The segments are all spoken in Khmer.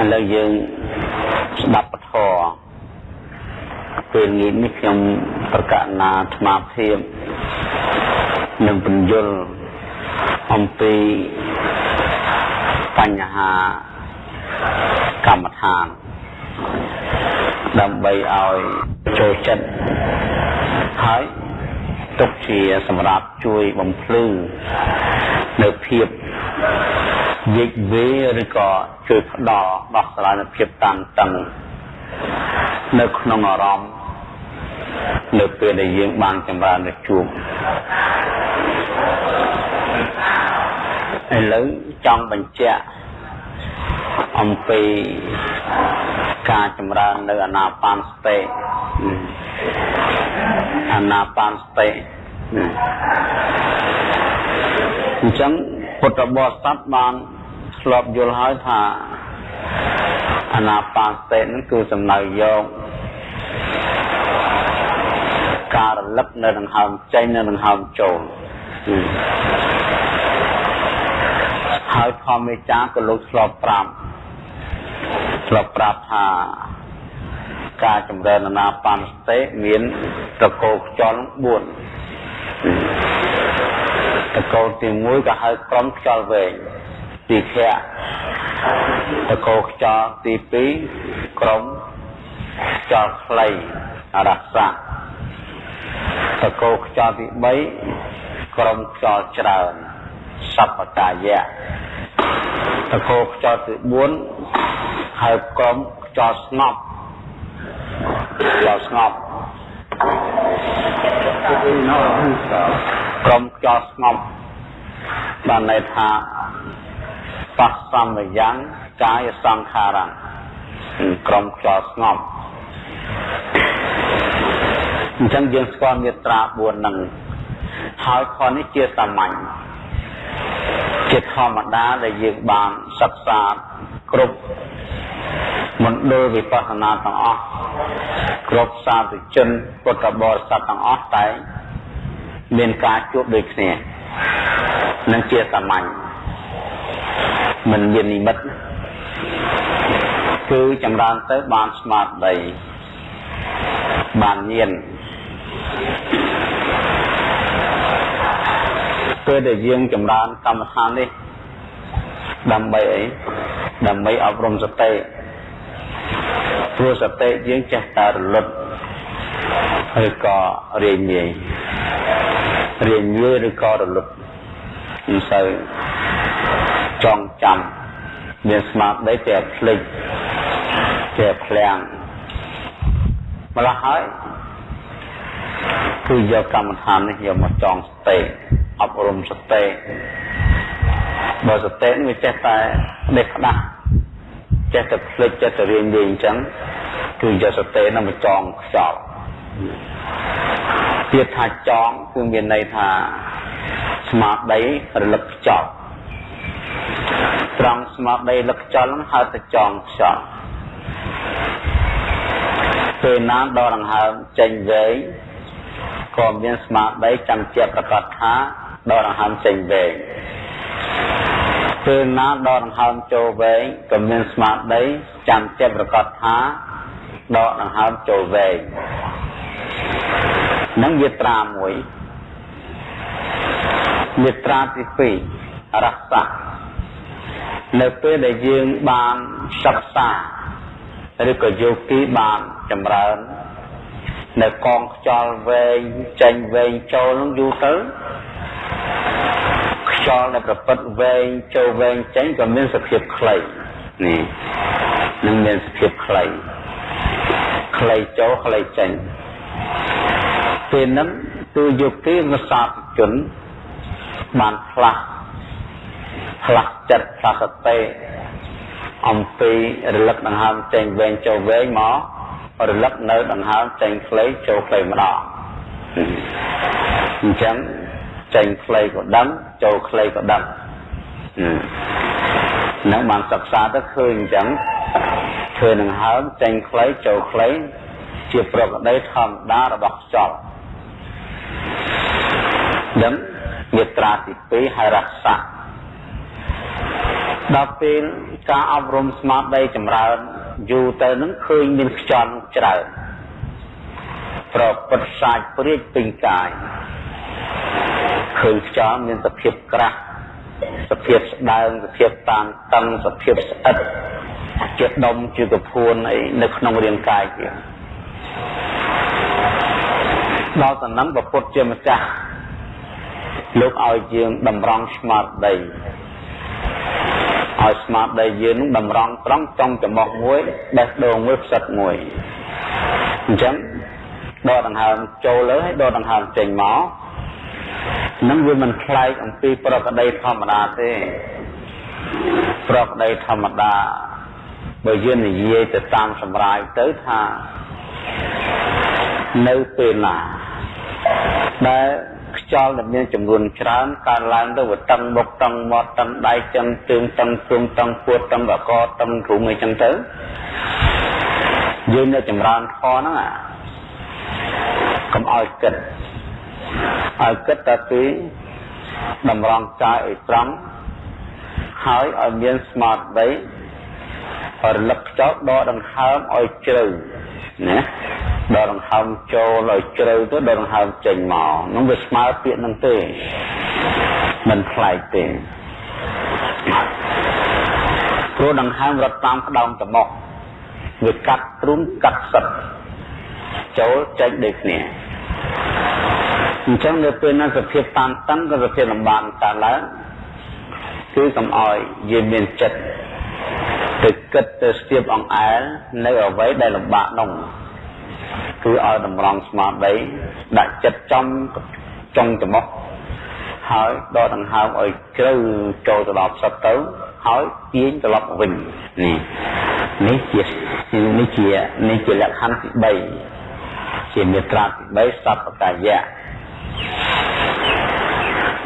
ឥឡូវយើងស្ដាប់ពធពេលនេះនេះខ្ញុំប្រកាសណាអាត្មាភាពនឹងបញ្យលអំពីបញ្ហាកម្មដ្ឋាន ដើម្បីឲ្យចូលចិត្តហើយទុកជាសម្រាប់ជួយបំភ្លឺនៅភាព យិចវេឬក៏ជួយផ្ដល់ដោះស្រាយនូវភាពតានតឹងនៅក្នុងអារម្មណ៍នៅពេលដែលយើងបានចម្រើនទៅជួបឥឡូវចង់បញ្ជាក់អំពីការចម្រើននៅអាណាបានសតិអាណាបានសតិអញ្ចឹង ពុទ្ធបរិស័ទបានធ្លាប់យល់ហើយថាអាណាបានសតិនឹងគឺសំដៅយកការរលឹកនៅដង្ហើមចេញនៅដង្ហើមចូលហើយធម្មចាក៏លោកធ្លាប់ប្រាប់ធ្លាប់ប្រាប់ថាការចម្រើនអាណាបានសតិមានតកោខ្យល់4 តកោទី1ក៏ហៅក្រុមខ្យល់វែងទីខៈតកោខ្យល់ទី2ក្រុមខ្យល់ខ្លីរស័កតកោខ្យល់ទី3ក្រុមខ្យល់ច្រើនសពកាយៈតកោខ្យល់ទី4ហៅក្រុមខ្យល់ស្ងប់ខ្យល់ស្ងប់ ក្រុមខ្យល់ស្ងប់បានន័យថាបស្សមយ៉ាងកាយសង្ខារៈក្រុមខ្យល់ស្ងប់អញ្ចឹងយើងស្គាល់មេត្រា4នឹងហើយខនេះជាសាមញ្ញជាធម្មតាដែលយើងបានសិក្សាគ្រប់មណ្ឌលវិបស្សនាទាំងអស់គ្រប់សាធុជនពុទ្ធបរិស័ទទាំងអស់តែ មានការជួបដូចគ្នានឹងជាសាមញ្ញមិនមាននិមិត្តគឺចម្រើនទៅបានស្មារតីបានញៀនពេលដែលយើងចម្រើនកម្មដ្ឋាននេះដើម្បីអីដើម្បីអប់រំសតិព្រោះសតិយើងចេះតែរលត់ ហើយក៏រៀនងាយរៀនងាយឬក៏រលត់មិនសូវចងចាំមានស្មារតីតែភ្លេចតែភ្លាំងម្ល៉េះហើយគឺយកកម្មដ្ឋាននេះយកមកចងសតិអប់រំសតិបើសតិនេះវាចេះតែដេកផ្ដាស់ចេះតែភ្លេចចេះតែរៀននិយាយអញ្ចឹងគឺយកសតិនឹងមកចងខ្យល់ ទៀតថាចងគឺមានន័យថាស្មារតីរលឹកខ្យល់ត្រង់ស្មារតីរលឹកខ្យល់ហ្នឹងហៅថាចងខ្យល់ពេលណាដល់ដង្ហើមចេញវែងក៏មានស្មារតីចាំជាប្រកាសថាដល់ដង្ហើមចេញវែងពេលណាដល់ដង្ហើមចូលវែងក៏មានស្មារតីចាំជាប្រកាសថាដកដង្ហើមចូលវែង នឹងវាត្រាមួយមាត្រាទី2រស័កនៅពេលដែលយើងបានសិក្សាឬក៏យោគីបានចម្រើន នៅកងខ្យល់វែងចេញវែងចូលនឹងយូរទៅខ្យល់ដែលប្រពិតវែងចូលវែងចេញក៏មានសភាពខ្លីនេះនឹងមានសភាពខ្លីខ្លីចូលខ្លីចេញ ពេលហ្នឹងគឺយោគីវសាទជនបានផ្លាស់ផ្លាស់ចិត្តផ្លាស់សតិអំពីរលឹកដង្ហើមចេញវែងចូលវែងមករលឹកនៅដង្ហើមចេញខ្លីចូលខ្លីម្ដងអញ្ចឹងចេញខ្លីក៏ដឹងចូលខ្លីក៏ដឹងនឹងបានសិក្សាទៅឃើញអញ្ចឹងឃើញនឹងហើមចេញខ្លីចូលខ្លីជាប្រកដីធម្មតារបស់ខ្យល់ ដឹងមេត្រាទី2ហើយរស័កដល់ពេលការអប់រំស្មារតីចម្រើនយូរទៅនឹងឃើញមានខ្យល់ច្រើនប្រពុតសាច់ព្រាចពេញកាយឃើញខ្យល់មានសភាពក្រាស់សភាពស្ដើងសភាពតានតឹងសភាពស្អិតជាដុំជាកពួនអីនៅក្នុងរាងកាយជាដល់តំណឹងប្រពុតជាម្ចាស់ លោកឲ្យយើងតម្រង់ស្មារតីឲ្យស្មារតីយើងនឹងតម្រង់ត្រង់ចង់ចំមុះមួយបេះដូងមួយផ្សិតមួយអញ្ចឹងដកដង្ហើមចូលលើហើយដកដង្ហើមចេញមកនឹងវាមិនខ្លែកអំពីប្រកដីធម្មតាទេប្រកដីធម្មតាបើយើងនិយាយទៅតាមសម្រាយទៅថានៅពេលណាដែល ខ្យល់ដែលមានចំនួនច្រើនកើតឡើងទៅវាតឹងមុខតឹងមាត់តឹងដៃចឹងជើងតឹងទ្រូងតឹងពួតតឹងកកតឹងទ្រូងអីចឹងទៅយើងនៅចម្រើនខហ្នឹងអាកុំឲ្យគិតឲ្យគិតតែពីតម្រង់កាយឲ្យត្រង់ហើយឲ្យមានស្មារតីរលឹកខ្យល់ដកដង្ហើមឲ្យជ្រៅ ណាដកដង្ហើមចូលឲ្យជ្រៅទៅដកដង្ហើមចេញមកនោះវាស្មើពាក្យនឹងទេមិនខ្លាយទេព្រោះដង្ហើមរត់តាមក្តោងច្រមុះវាកាត់ទ្រូងកាត់សិតចូលចេញដូចគ្នាអញ្ចឹងនៅពេលนั้นសភាពតានតឹងក៏សភាពលំបាកកើតឡើងគឺកុំអោយយើងមានចិត្ត ទៅគិតទៅស្ទាបអង្អែលនៅអ្វីដែលលំបាកនោះគឺឲ្យតម្រង់ស្មារតីដាក់ចិត្តចំចុងច្រមុះហើយដកដង្ហើមឲ្យជ្រៅចូលទៅដល់ផ្សិតទៅហើយទាញត្រឡប់វិញនេះនេះជានេះជានេះជាលក្ខខណ្ឌទី3ជាមេត្រាទី3សពកាយៈ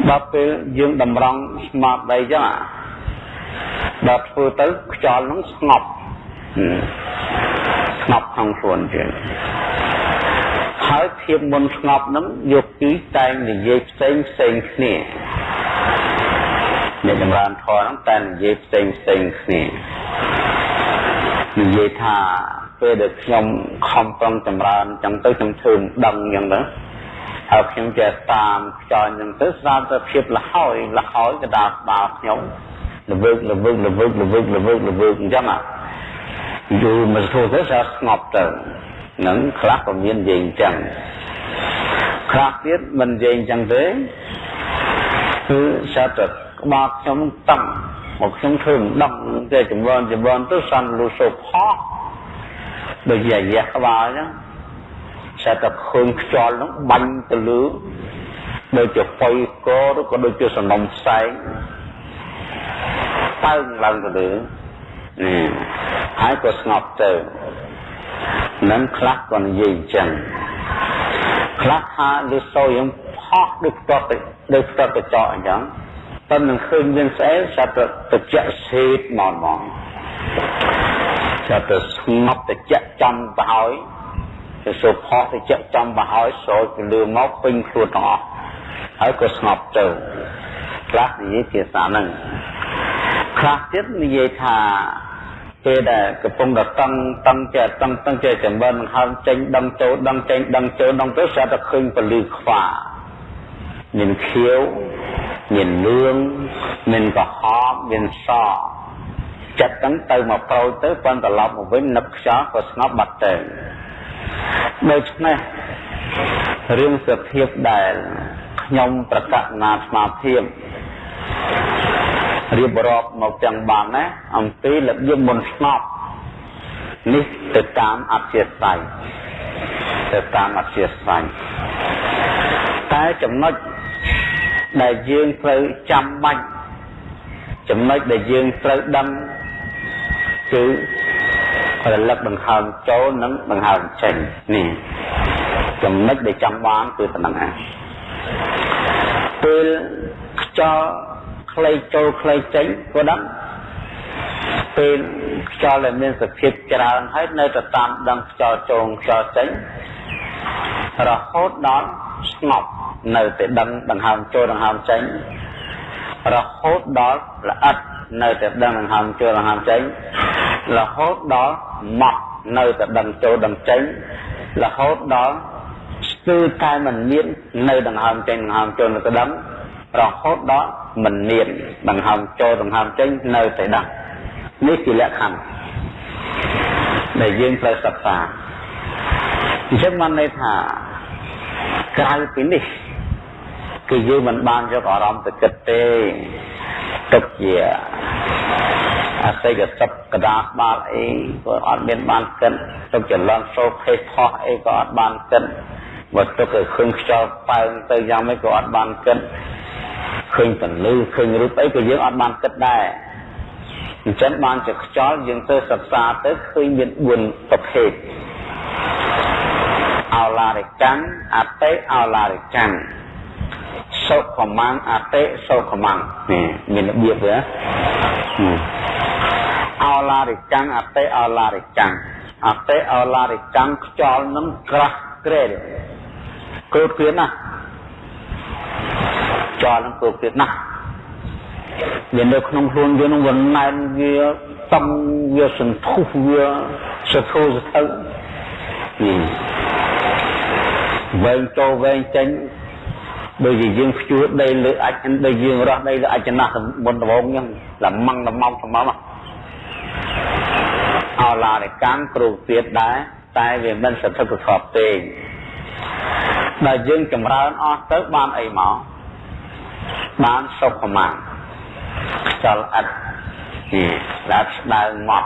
ដល់ពេលយើងតម្រង់ស្មារតីចឹង ដល់ធ្វើទៅខ្យល់នឹងស្ងប់ស្ងប់ក្នុងខ្លួនជាងហើយភាពមុនស្ងប់នឹងយកពីតែងនិយាយផ្សេងផ្សេងគ្នាអ្នកចម្រើនធម៌ហ្នឹងតែនិយាយផ្សេងផ្សេងគ្នានិយាយថាពេលដែលខ្ញុំខំប្រឹងចម្រើនចឹងទៅខ្ញុំធ្វើមិនដឹងចឹងទៅហើយខ្ញុំចេះតាមខ្យល់ចឹងទៅស្រាប់តែភាពលហើយលហើយកដាស្ដាខ្ញុំ លវើកលវើកលវើកលវើកលវើកលវើកអញ្ចឹងយូរមកធ្វើទៅស្អាតស្ងប់ទៅនឹងខ្លះក៏មាននិយាយអញ្ចឹងខ្លះទៀតមិននិយាយអញ្ចឹងទេគឺស្អាតតែក្បាលខ្ញុំតឹងមកខ្ញុំធ្វើមិនដឹងទេចម្រើនចម្រើនទៅសាន់លុសូផោដូចជាអាយះក្បាលអញ្ចឹងស្អាតតែឃើញខ្យល់ហ្នឹងបាញ់ទៅលើដូចជាហ្វុយកឬក៏ដូចជាសំណុំផ្សែង តើងឡើងទៅលើនេះហើយក៏ស្ងប់ទៅនឹងខ្លះក៏និយាយអញ្ចឹងខ្លះថាលឺសូរយើងផោះដូចផ្ទាត់ដូចផ្ទាត់កញ្ចក់អញ្ចឹងតែនឹងឃើញមានស្អីចាប់ទៅតិចសេតមកមកចាប់ទៅស្ងប់តិចចំទៅហើយទៅសូផោះតិចចំទៅហើយស្រោចទៅលើមកពេញខ្លួនទាំងអស់ហើយក៏ស្ងប់ទៅខ្លះនិយាយភាសាហ្នឹង ខ្លះទៀតនិយាយថាពេលដែលកំពុងតែតឹងតឹងចេះតឹងតឹងចេះចម្រើននឹងហើមចេញដឹងចូលដឹងចេញដឹងចូលដឹងទៅស្រាប់តែឃើញពលឺខ្វាមានខៀវមានលឿងមានកុហកមានសចិត្តហ្នឹងទៅមកប្រូចទៅប៉ុន្តែត្រឡប់មកវិញនឹកខ្យល់ក៏ស្ងប់បាត់ទៅដូច្នេះរឿងសភាពដែលខ្ញុំប្រកាសណាស្មារភាព រៀបរាប់មកទាំងបានណាអំពីរបៀបមុនស្ងប់នេះទៅតាមអធិស្ឋ័យទៅតាមអធិស្ឋ័យតែចំណុចដែលយើងត្រូវចាំបាច់ចំណុចដែលយើងត្រូវដឹងគឺរលឹកដង្ហើមចូលនិងដង្ហើមចេញនេះចំណុចដែលចាំបានគឺប៉ុណ្ណឹងឯងពេលខ្យល់ ខ្លីចូលខ្លីចេញក៏ដឹងពេលខ្យល់ដែលមានសភាពច្រើនហើយនៅតែតាមដឹងខ្យល់ចូលខ្យល់ចេញរហូតដល់ស្ងប់នៅតែដឹងដង្ហើមចូលដង្ហើមចេញរហូតដល់ល្អិតនៅតែដឹងដង្ហើមចូលដង្ហើមចេញរហូតដល់ម៉ត់នៅតែដឹងចូលដឹងចេញរហូតដល់ស្ទើរតែមិនមាននៅដង្ហើមចេញដង្ហើមចូលនៅតែដឹង រហូតដល់មិនមានដង្ហើមចូលដង្ហើមចេញនៅតែដឹងនេះជាលក្ខខណ្ឌដែលយើងត្រូវសិក្សាអញ្ចឹងបានន័យថាក្រៅពីនេះគឺយើងមិនបានយកអារម្មណ៍ទៅគិតទេទុកជាអស័យកសពកដាស្បាល់អីក៏អត់មានបានគិតទុកចលនសោភេទផោះអីក៏អត់បានគិត បើទុកឲ្យឃើញខ្យល់ប៉ើងទៅយ៉ាងម៉េចក៏អត់បានគិតឃើញពន្លឺឃើញរូបអីក៏យើងអត់បានគិតដែរអញ្ចឹងបានជាខ្យល់យើងទៅសិក្សាទៅឃើញមាន4ប្រភេទអោឡារិកាំងអតិអោឡារិកាំងសុខមាំងអតិសុខមាំងនេះមានរបៀបទេអោឡារិកាំងអតិអោឡារិកាំងអតិអោឡារិកាំងខ្យល់នឹងក្រាស់ ក្រែលគ្រូគ្រៀនណាខ្យល់នឹងគ្រូគ្រៀនណាវានៅក្នុងខ្លួនយើងនឹងវាណែនវាតំវាសន្ធុះវាសធុសទៅនេះវែងចូលវែងចេញដូចជាយើងភ្ជួរដីលើអាចដូចយើងរស់ដីលើអាចណាស់មុនដំងអញ្ចឹងលម៉ងលម៉ងថ្មមកអឡារិកម្មគ្រូទៀតដែរ តែវាមិនសន្ធឹកសន្ធាប់ទេដែលយើងចម្រើនអស់ទៅបានអីមកបានសុខមាខ្យល់អិតដែលស្ដើងមក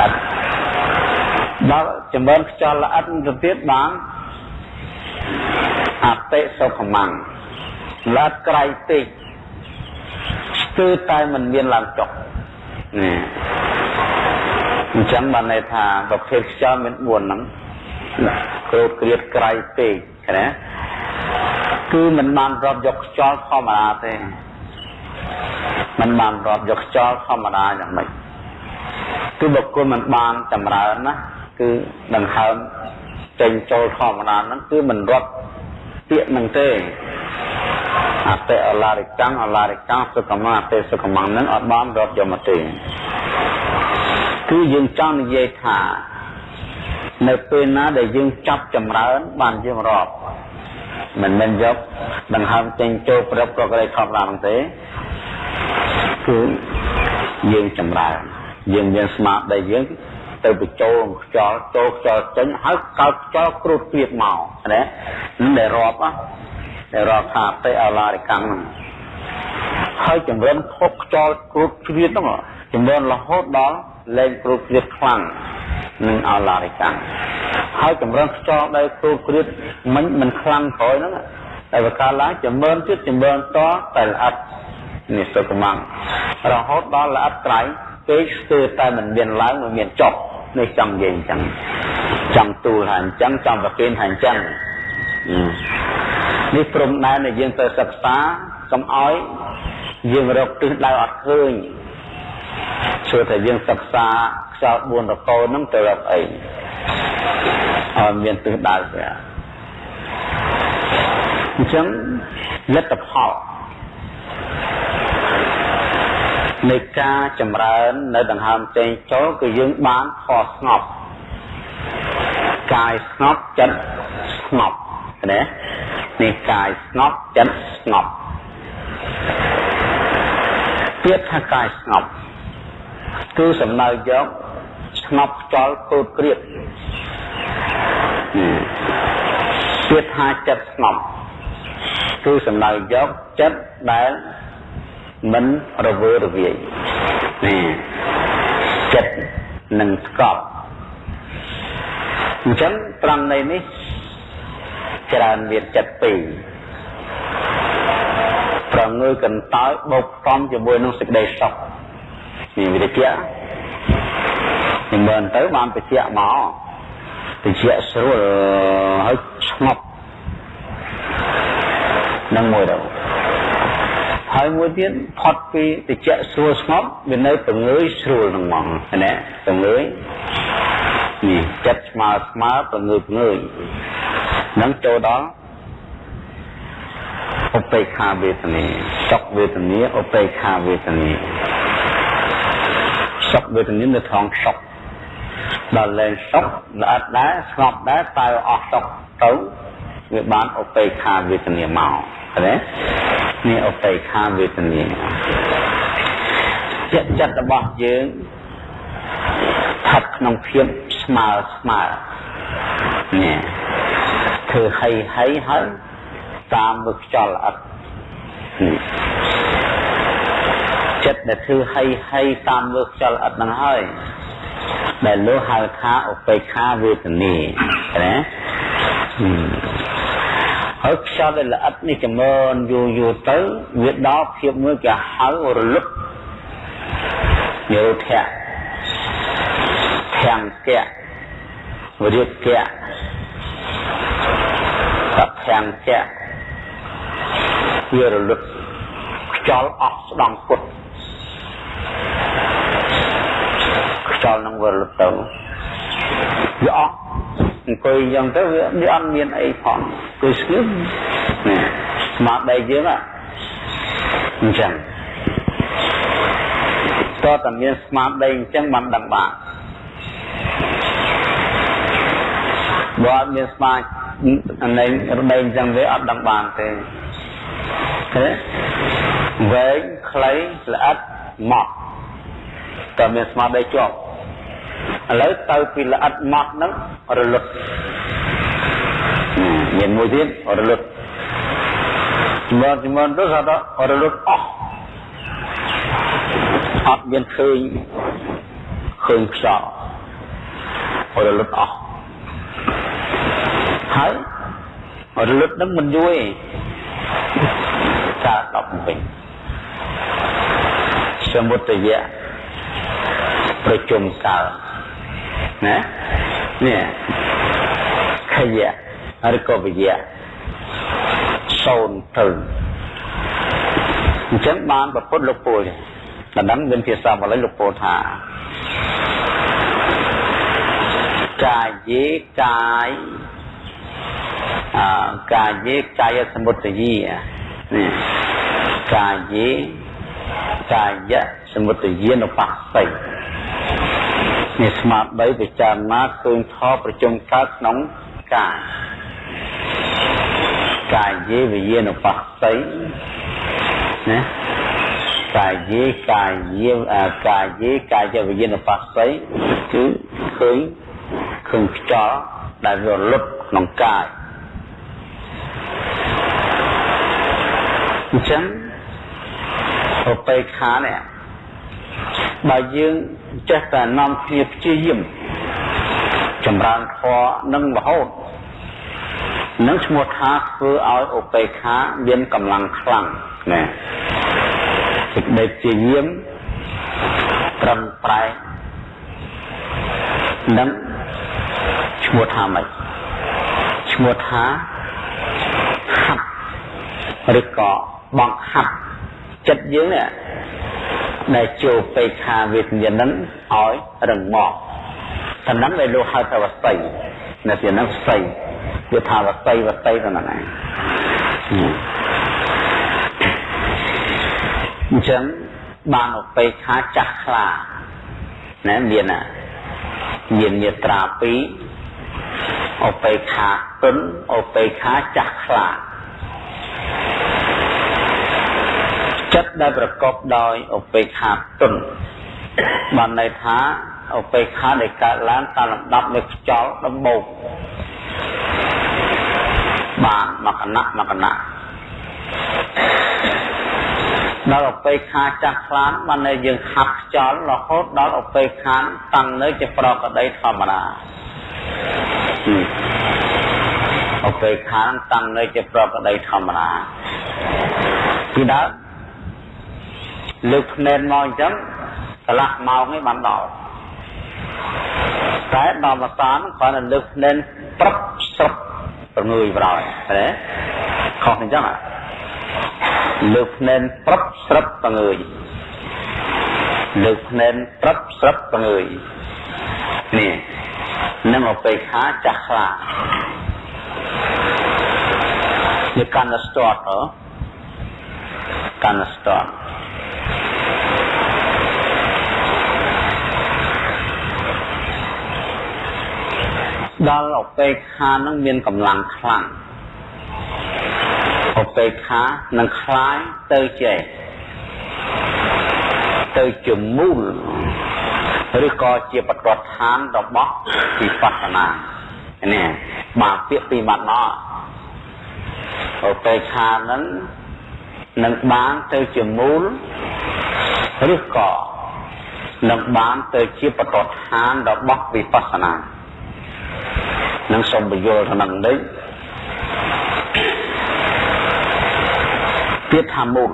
អិតដល់ចម្រើនខ្យល់ល្អិតទៅទៀតបានអតិសុខមាំងឡាតក្រៃពេកស្ទើរតែមិនមានឡើងចុះនេះ អញ្ចឹងបានន័យថាប្រភេទខ្យល់មាន4ហ្នឹងគ្រូគ្រៀតក្រៃពេកណាគឺមិនបានរាប់យកខ្យល់ធម្មតាទេមិនបានរាប់យកខ្យល់ធម្មតាយ៉ាងម៉េចគឺបុគ្គលមិនបានចម្រើនណាគឺដង្ហើមចេញចូលធម្មតាហ្នឹងគឺមិនរាប់ពាក្យហ្នឹងទេអតិអឡារិកាំងអឡារិកាំងសុខមាអតិសុខមាហ្នឹងអត់បានរាប់យកមកទេ គឺយើងចង់និយាយថានៅពេលណាដែលយើងចាប់ចម្រើន បានយើងរាប់មិនមែនយកដង្ហើមចេញចូលប្រឹបប្រក្រៃធម្មតាហ្នឹងទេគឺយើងចម្រើនយើងមានស្មារតីយើងទៅបញ្ចូលខ្យល់ចូលខ្យល់ចេញហើយកោតខ្យល់គ្រូតព្រៀបមកណានឹងដែលរាប់ដែលរាប់ថាទៅអឡារិកម្មហ្នឹងហើយចម្រើនភពខ្យល់គ្រូតព្រៀបហ្នឹងចម្រើនរហូតដល់ លែងគ្រូតព្រៀបខ្លាំងនឹងអឡារិកម្មហើយចម្រើនខ្យល់ដែលគ្រូតព្រៀបមិនមិនខ្លាំងក្រោយហ្នឹងតែបើកាលឡើងចម្រើនទៀតចម្រើនតតែល្អិតនេះសុខមាំងរហូតដល់ល្អិតក្រៃពេកស្ទើរតែមិនមានឡើងមិនមានចុះនេះចង់និយាយអញ្ចឹងចង់ទូលថាអញ្ចឹងចង់ប្រគេនថាអញ្ចឹងនេះព្រំដែនដែលយើងទៅសិក្សាកុំឲ្យយើងរកទិសដៅអត់ឃើញ ឈើថាយើងសិក្សាខ្យល់4រកោហ្នឹងទៅរកអីឲ្យមានទិសដៅទេអញ្ចឹងលទ្ធផលនៃការចម្រើននៅដង្ហើមចេញចូលគឺយើងបានផលស្ងប់កាយស្ងប់ចិត្តស្ងប់ណានេះកាយស្ងប់ចិត្តស្ងប់ពាក្យថាកាយស្ងប់ គឺសំដៅយកស្ងប់ខ្យល់គោតក្រៀតពាក្យថាចិត្តស្ងប់គឺសំដៅយកចិត្តដែលមិនរវើរវាយនេះចិត្តនឹងស្កប់អញ្ចឹងត្រង់នៃនេះច្រើនមានចិត្តពីរប្រងើយកន្តើយបូកផ្សំជាមួយនឹងសេចក្តីសុខ នេះវិរិយៈនិមន្តទៅបានតិចមកតិចស្រួលហើយស្ងប់នឹងមួយទៅហើយមួយទៀតផុតពីតិចស្រួលស្ងប់វានៅពងើយស្រួលនឹងហ្មងណាពងើយនេះចិត្តស្មើស្មើពងើយពងើយនឹងចូលដល់ឧបេក្ខាវេទនាសុខវេទនាឧបេក្ខាវេទនា សុខវេទនានៅថងសុខដល់លែងសុខល្អិតដែរស្ងប់ដែរតែអស់សុខទៅវាបានឧបេក្ខាវេទនាមកឃើញទេនេះឧបេក្ខាវេទនាចិត្តចិត្តរបស់យើងស្ថិតក្នុងភាពស្មើស្មើនេះធ្វើហីហីហើយតាមមើលខ្យល់ល្អិត ចិត្តដែលធ្វើហីហីតាមមើលខ្យល់ល្អិតហ្នឹងហើយដែលលោកហៅថាឧបេក្ខាវេទនាណាហើយខ្យល់ដែលល្អិតនេះចម្រើនយូរយូរទៅវាដល់ភាពមួយគេហៅរលឹកនិរោធៈធាំងកៈវិរិយកៈសភាំងកៈវារលឹកខ្យល់អស់ស្ដង់ពុត ខ្យល់នឹងវារលឹកទៅវាអស់អង្គុយយ៉ាងទៅវាវាអត់មានអីផងគឺស្ងៀមនេះស្មារតីយើងអញ្ចឹងតើតែមានស្មារតីអញ្ចឹងបានដឹងបានបើអត់មានស្មារតីនៃរដីអញ្ចឹងវាអត់ដឹងបានទេឃើញវែងខ្លីល្អិត ម៉ត់តើមានស្មារតីជាប់ឥឡូវទៅពីល្អិតម៉ត់ហ្នឹងរលឹកមានមួយទៀតរលឹកជំនជំនទៅថារលឹកអស់អត់មានឃើញឃើញខ្យល់រលឹកអស់ហើយរលឹកនឹងមិនយូរទេកើត10វិញ សមុទ្រយៈប្រជុំកើតណានេះខយៈឬក៏វិយៈសូនទៅអញ្ចឹងបានប្រពុតលោកពូលដល់ដឹងមានភាសាបាលីលោកពូលថាកាយេកាយកាយេកាយសមុទយីនេះកាយេ កាយៈសមុទយានុបស្ស័យនេះស្មារតីពិចារណាឃើញថតប្រជុំកើតក្នុងកាយកាយេវិយានុបស្ស័យណាកាយេកាយេកាយេកាយវិញ្ញាណបស្ស័យគឺឃើញឃើញខ្យល់ដែលវាលុបក្នុងកាយអញ្ចឹង ឧបេក្ខានេះបើយើងចេះតែនាំគ្នាព្យាយាមចម្រើនធម៌និងរហូតនឹងឈ្មោះថាធ្វើឲ្យឧបេក្ខាមានកម្លាំងខ្លាំងណាសេចក្តីព្យាយាមត្រឹមប្រែនឹងឈ្មោះថាម៉េចឈ្មោះថាហាត់ឬក៏បង្ហាត់ ចិត្តយើងនេះដែលចូលបេខាវេទញ្ញានឹងឲ្យរឹងមាំតំណឹងដែលលោកហៅថាវស័យនៅទីនោះស័យវាថាវស័យវស័យទៅហ្នឹងឯងអញ្ចឹងបានឧបេខាចាស់ខ្លាណាមានណាមានមេត្រា2ឧបេខាទុនឧបេខាចាស់ខ្លា ចិត្តដែលប្រកបដោយឧបេក្ខាទុនបានន័យថាឧបេក្ខាដែលកើតឡើងតាមលំដាប់នៃខ្យល់ដំបូងបានមកគណៈមកគណៈដល់ឧបេក្ខាចាស់ខ្លានបាននៅយើងហាត់ខ្យល់រហូតដល់ឧបេក្ខាតាំងនៅជាប្រកដីធម្មតាឧបេក្ខាតាំងនៅជាប្រកដីធម្មតាពីដើម លើកភ្នែនមកអញ្ចឹងកន្លះម៉ោងឯងបានដល់តែដល់មកសានគ្រាន់តែលើកភ្នែនព្រឹបស្រុបប្រងើយប្រោយណាខុសអញ្ចឹងលើកភ្នែនព្រឹបស្រុបប្រងើយលើកភ្នែនព្រឹបស្រុបប្រងើយនេះនឹងអបេខាចាស់ខ្លានេះកាន់តែស្ទាត់ហ៎កាន់ស្ទាត់ ដល់ឧបេក្ខានឹងមានកម្លាំងខ្លាំងឧបេក្ខានឹងคล้ายទៅចេះទៅជាមូលឬក៏ជាបទដ្ឋានរបស់វិបស្សនានេះបាទពាក្យពីរបាត់មកឧបេក្ខានឹងនឹងបានទៅជាមូលឬក៏នឹងបានទៅជាបទដ្ឋានរបស់វិបស្សនា នឹងសូមបញ្យល់ទៅនឹងនេះពាក្យថាមូល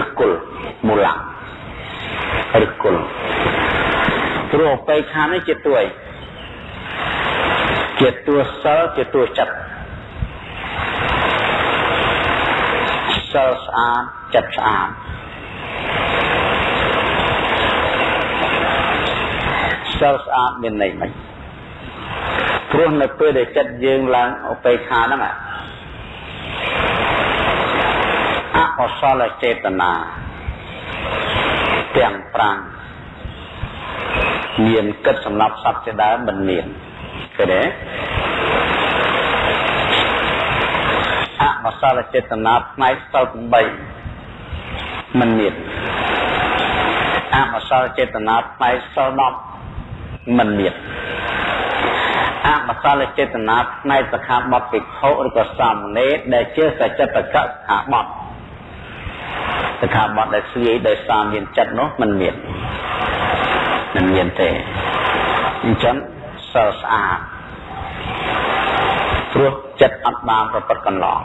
ឬគល់មូលៈឬគល់ព្រោះបេខានេះជាទួយជាទួសិលជាទួចិត្តសិលស្អាតចិត្តស្អាតសិលស្អាតមានន័យមិន ព្រោះនៅពេលដែលចិត្តយើងឡើងឧបេក្ខាហ្នឹងអកុសលចេតនាទាំង5មានគិតសម្រាប់សត្វជាដើមមិនមានឃើញទេអកុសលចេតនាផ្នែកសិល8មិនមានអកុសលចេតនាផ្នែកសិល10មិនមាន អកុសលចេតនាផ្នែកសខាបតភិក្ខុឬក៏សាមណេរដែលជាសច្ចតកសខាបតសខាបតដែលស្វាយដោយសារមានចិត្តនោះมันមានมันមានទេអញ្ចឹងសិលស្អាតព្រោះចិត្តអត់បានប្រព្រឹត្តកន្លង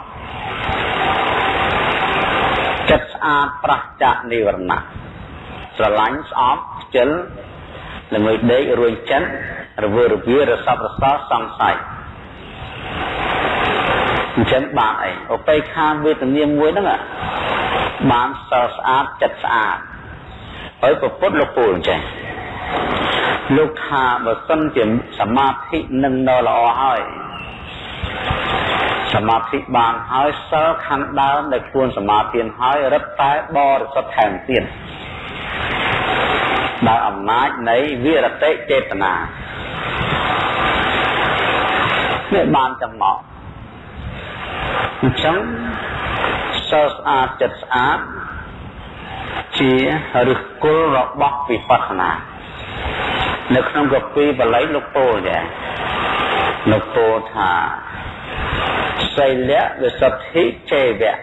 ចិត្តស្អាតប្រះចាកនិវរណៈស្រឡាញ់ស្អប់ខ្ជិលល្ងើយដេករួយចិត្ត រវើរវារសពរសល់សង្ស័យអញ្ចឹងបានអីឧបេក្ខាវេទនាមួយហ្នឹងបានសល់ស្អាតចិត្តស្អាតហើយប្រពុតលោកពូលអញ្ចឹងលោកថាបើសិនជាសមាធិនឹងនៅល្អហើយសមាធិបានហើយសិលខាងដើមដែលខ្លួនសមាធិហើយរឹតតែបរិសុទ្ធថែមទៀត ដោយអំណាចនៃវិរតិចេតនានេះបានចំមកអញ្ចឹងសិលស្អាតចិត្តស្អាតជាឫសគល់របស់វិបស្សនានៅក្នុងកពីបល័យលោកពោលដែរលោកពោលថាសីលៈវិសុទ្ធិចេវៈ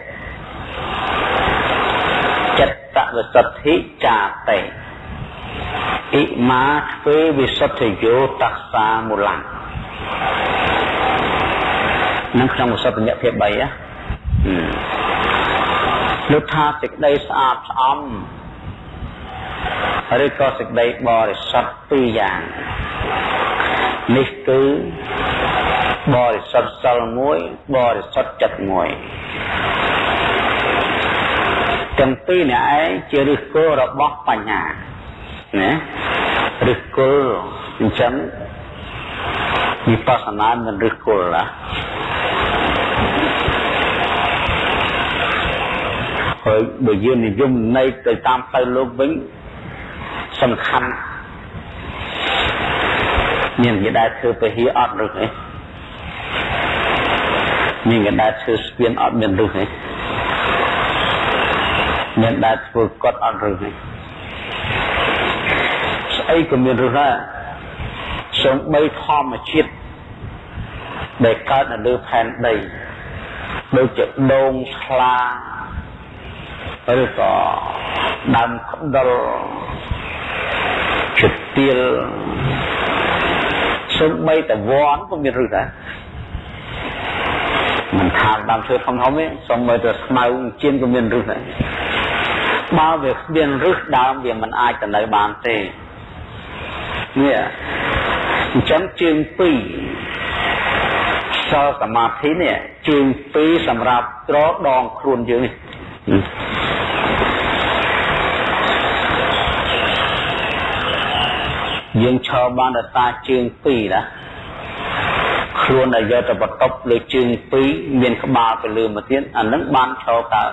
ចិត្តវិសុទ្ធិចាតេ អ៊ីមាធ្វើវិសុទ្ធិយោតសាមូលំនឹងក្នុងវិសុទ្ធិភាព3ហ៎លោកថាសេចក្តីស្អាតស្អំឬក៏សេចក្តីបរិសុទ្ធពីរយ៉ាងនេះគឺបរិសុទ្ធសិលមួយបរិសុទ្ធចិត្តមួយទាំងពីរនេះឯងជាឫសគល់របស់បញ្ញា ណាឫសគល់អញ្ចឹងវិបស្សនាមិនឫសគល់ណាហើយបើយើងនិយមន័យទៅតាមផ្លូវលោកវិញសំខាន់មានគេដែលធ្វើពហិអត់ឬទេមានគេដែលធ្វើស្ពានអត់មានឬទេមានដែលធ្វើកត់អត់ឬទេស្អីក៏មានឬដែរសូម្បីធម្មជាតិដែលកើតនៅលើផែនដីដូចជាដូងស្លាឬក៏ដើមក្ដុលជាទៀលសូម្បីតែវ័នក៏មានរឹសដែរមិនថាដើមឈើធំធំទេសូម្បីតែស្មៅជៀនក៏មានរឹសដែរបើវាគ្មានរឹសដើមវាមិនអាចទៅនៅបានទេ នេះអញ្ចឹងជើងពីរសល់សមាធិនេះជើងពីរសម្រាប់ត្រដងខ្លួនយើងនេះយើងឈរបានដោយសារជើងពីរណាខ្លួនដែលយកទៅបន្ទប់លើជើងពីរមានក្បាលទៅលើមកទៀតអានឹងបានឈរកើត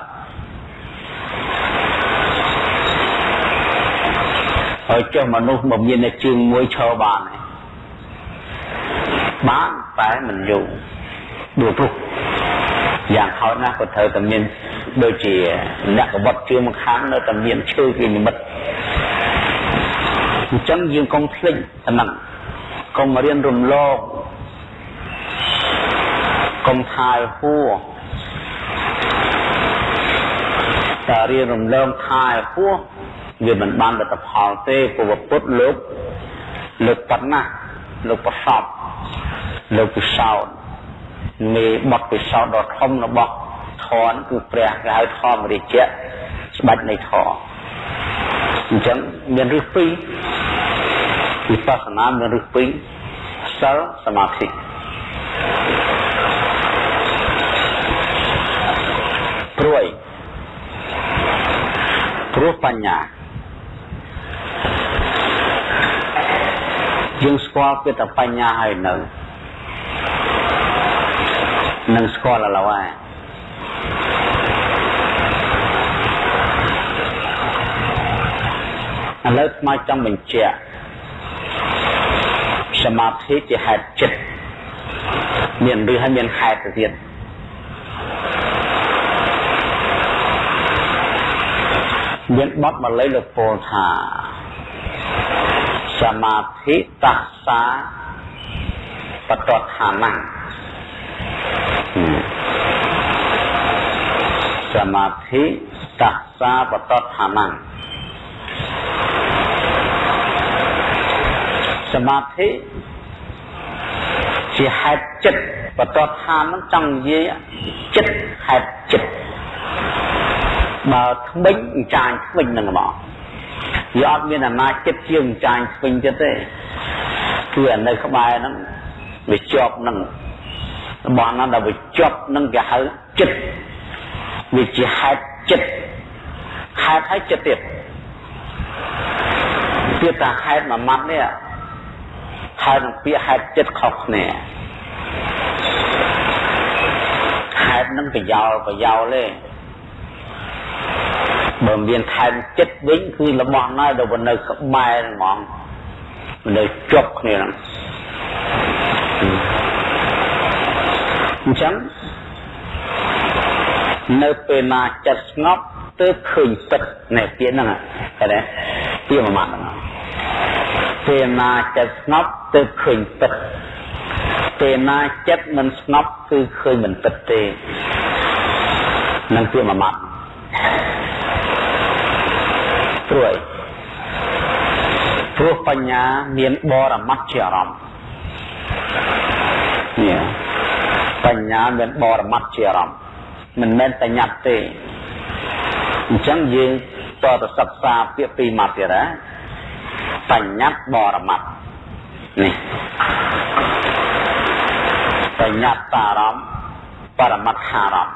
ហើយចុះមនុស្សមកមានតែជើងមួយឈរបានទេបានតែមិនយូរដួលព្រោះយ៉ាងហោចណាស់ក៏ត្រូវតែមានដូចជាអ្នកកបត់ជើងម្ខាងនៅតែមានឈើជានិមិត្តអញ្ចឹងយើងកុំភ្លេចអាហ្នឹងកុំរៀនរំលងកុំថាយហួរតែរៀនរំលងថាយហួរ វាមិនបានលទ្ធផលទេព្រោះពុទ្ធលោកលើកប៉ុណ្ណាលោកប្រសពលោកពិសោធន៍មេបទពិសោធន៍ដ៏ធំរបស់ធម៌គឺព្រះគេហៅធម្មរាជៈច្បាច់នៃធម៌អញ្ចឹងមានរឹសពីរវិបស្សនាមានរឹសពីរសិលសមាធិព្រួយព្រោះបញ្ញា យើងស្គាល់ពីតែបញ្ញាហើយនៅនឹងស្គាល់ឥឡូវហើយឥឡូវស្មាចង់បញ្ជាក់សមាធិជាហេតុចិត្តមានឬហើយមានហេតុទៅទៀតមានបទបាលីលោកពោលថា សមាធិតសាបតឋានៈសមាធិតសាបតដ្ឋានៈសមាធិជាហេតុចិត្តបតដ្ឋាននឹងចង់និយាយចិត្តហេតុចិត្តបើថ្មិញអញ្ចាញថ្មិញនឹងមក វាអត់មានអំណាចចិត្តជាអញ្ចាញថ្មិញចិត្តទេគឺអានៅក្បែរហ្នឹងវាជាប់នឹងរបស់ណាដែលវាជាប់នឹងគេហៅចិត្តវាជាហេតុចិត្តហេតុហើយចិត្តទៀតទៀតតាហេតុមួយម៉ាត់នេះហេតុនឹងពាក្យហេតុចិត្តខុសគ្នាហេតុនឹងប្រយោលប្រយោលទេ បើមានថែមចិត្តវិញគឺរបស់ណាដែលនៅក្បែរហ្មងនៅជាប់គ្នាហ្នឹងអញ្ចឹងនៅពេលណាចិត្តស្ងប់ទើបឃើញពិតណែពាក្យហ្នឹងឃើញទេពាក្យមួយម៉ាត់ហ្នឹងពេលណាចិត្តស្ងប់ទើបឃើញពិតពេលណាចិត្តមិនស្ងប់គឺឃើញមិនពិតទេនឹងពាក្យមួយម៉ាត់ ព្រួយព្រោះបញ្ញាមានបរមត្តជាអារម្មណ៍នេះបញ្ញាមានបរមត្តជាអារម្មណ៍មិនមែនតែញ៉ាត់ទេអញ្ចឹងយើងតទៅសិក្សាពាក្យពីរម៉ាត់ទៀតណាបញ្ញត្តិបរមត្តនេះបញ្ញត្តិអារម្មណ៍បរមត្តអារម្មណ៍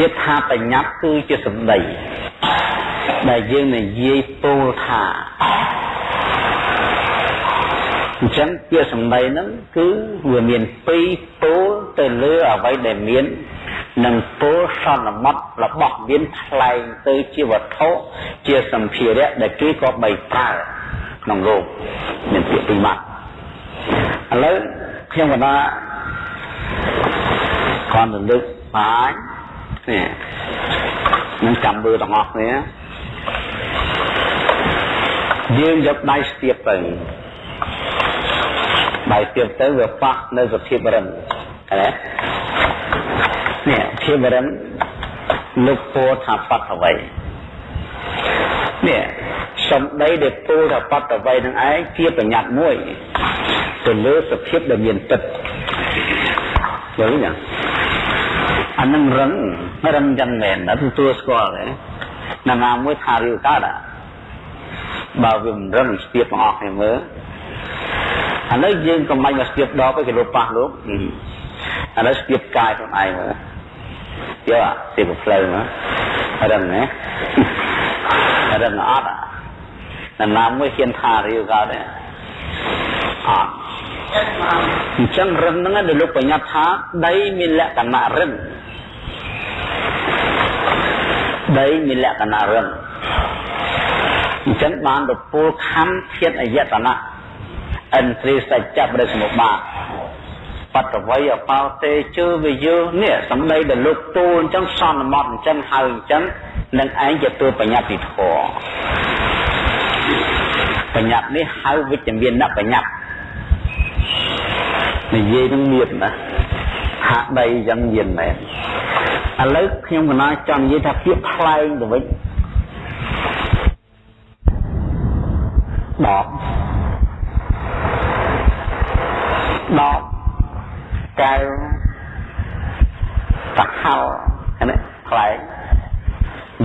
ពាក្យថាបញ្ញត្តិគឺជាសម្ដីដែលយើងនិយាយពោលថាអញ្ចឹងពាក្យសម្ដីហ្នឹងគឺវាមានពីរពោលទៅលើអ្វីដែលមាននិងពោលសន្មត់របស់មានថ្លែងទៅជាវត្ថុជាសម្ភារៈដែលគេក៏បីប្រើក្នុងលោកមានពាក្យពីរម៉ាត់ឥឡូវខ្ញុំកណាគាត់ទៅលើកបាញ នេះនឹងចាំមើលទាំងអស់គ្នាយើងយកដៃស្ទាបទៅដៃស្ទាបទៅវាប៉ះនៅសភាពរឹងឃើញទេនេះភាពរឹងលោកពោថាបតអ្វីនេះសំដីដែលពោថាបតអ្វីនឹងឯងជាបញ្ញត្តិមួយទៅលើសភាពដែលមានទឹកយល់ទេ អានឹងរឹងរឹងយ៉ាងមែនដល់ទទួលស្គាល់ទេណានាមួយថារៀវកើតបើវាមិនរឹងស្ទាបទាំងអស់គ្នាមើលឥឡូវយើងកុំបាញ់មកស្ទាបដបគេលោកប៉ះលោកឥឡូវស្ទាបកាយខ្លួនឯងមើលយកស្ទាបផ្លូវមើលរឹងណារឹងអត់ណានាមួយហ៊ានថារៀវកើតទេអត់អញ្ចឹងរឹងហ្នឹងដែលលោកបញ្ញត្តិថាដីមានលក្ខណៈរឹង ដីមានលក្ខណៈរឹងអញ្ចឹងបានទៅពលខណ្ឌធាតអយតនៈអិនទ្រីសច្ចៈបរិសមុបាទបតវ័យអបោតេជើវិយោនេះសំដីដែលលោកទូលអញ្ចឹងសន្មត់អញ្ចឹងហើយអញ្ចឹងនឹងឯងជាតួបញ្ញត្តិធម៌បញ្ញត្តិនេះហៅវិជ្ជមានណបញ្ញត្តិនិយាយនឹងមានណាហាក់ដីយ៉ាងមានមែន ឥឡូវខ្ញុំកណាចង់និយាយថាពាក្យថ្លែងទៅវិញដកដកកៅសាហលហ្នឹងថ្លែង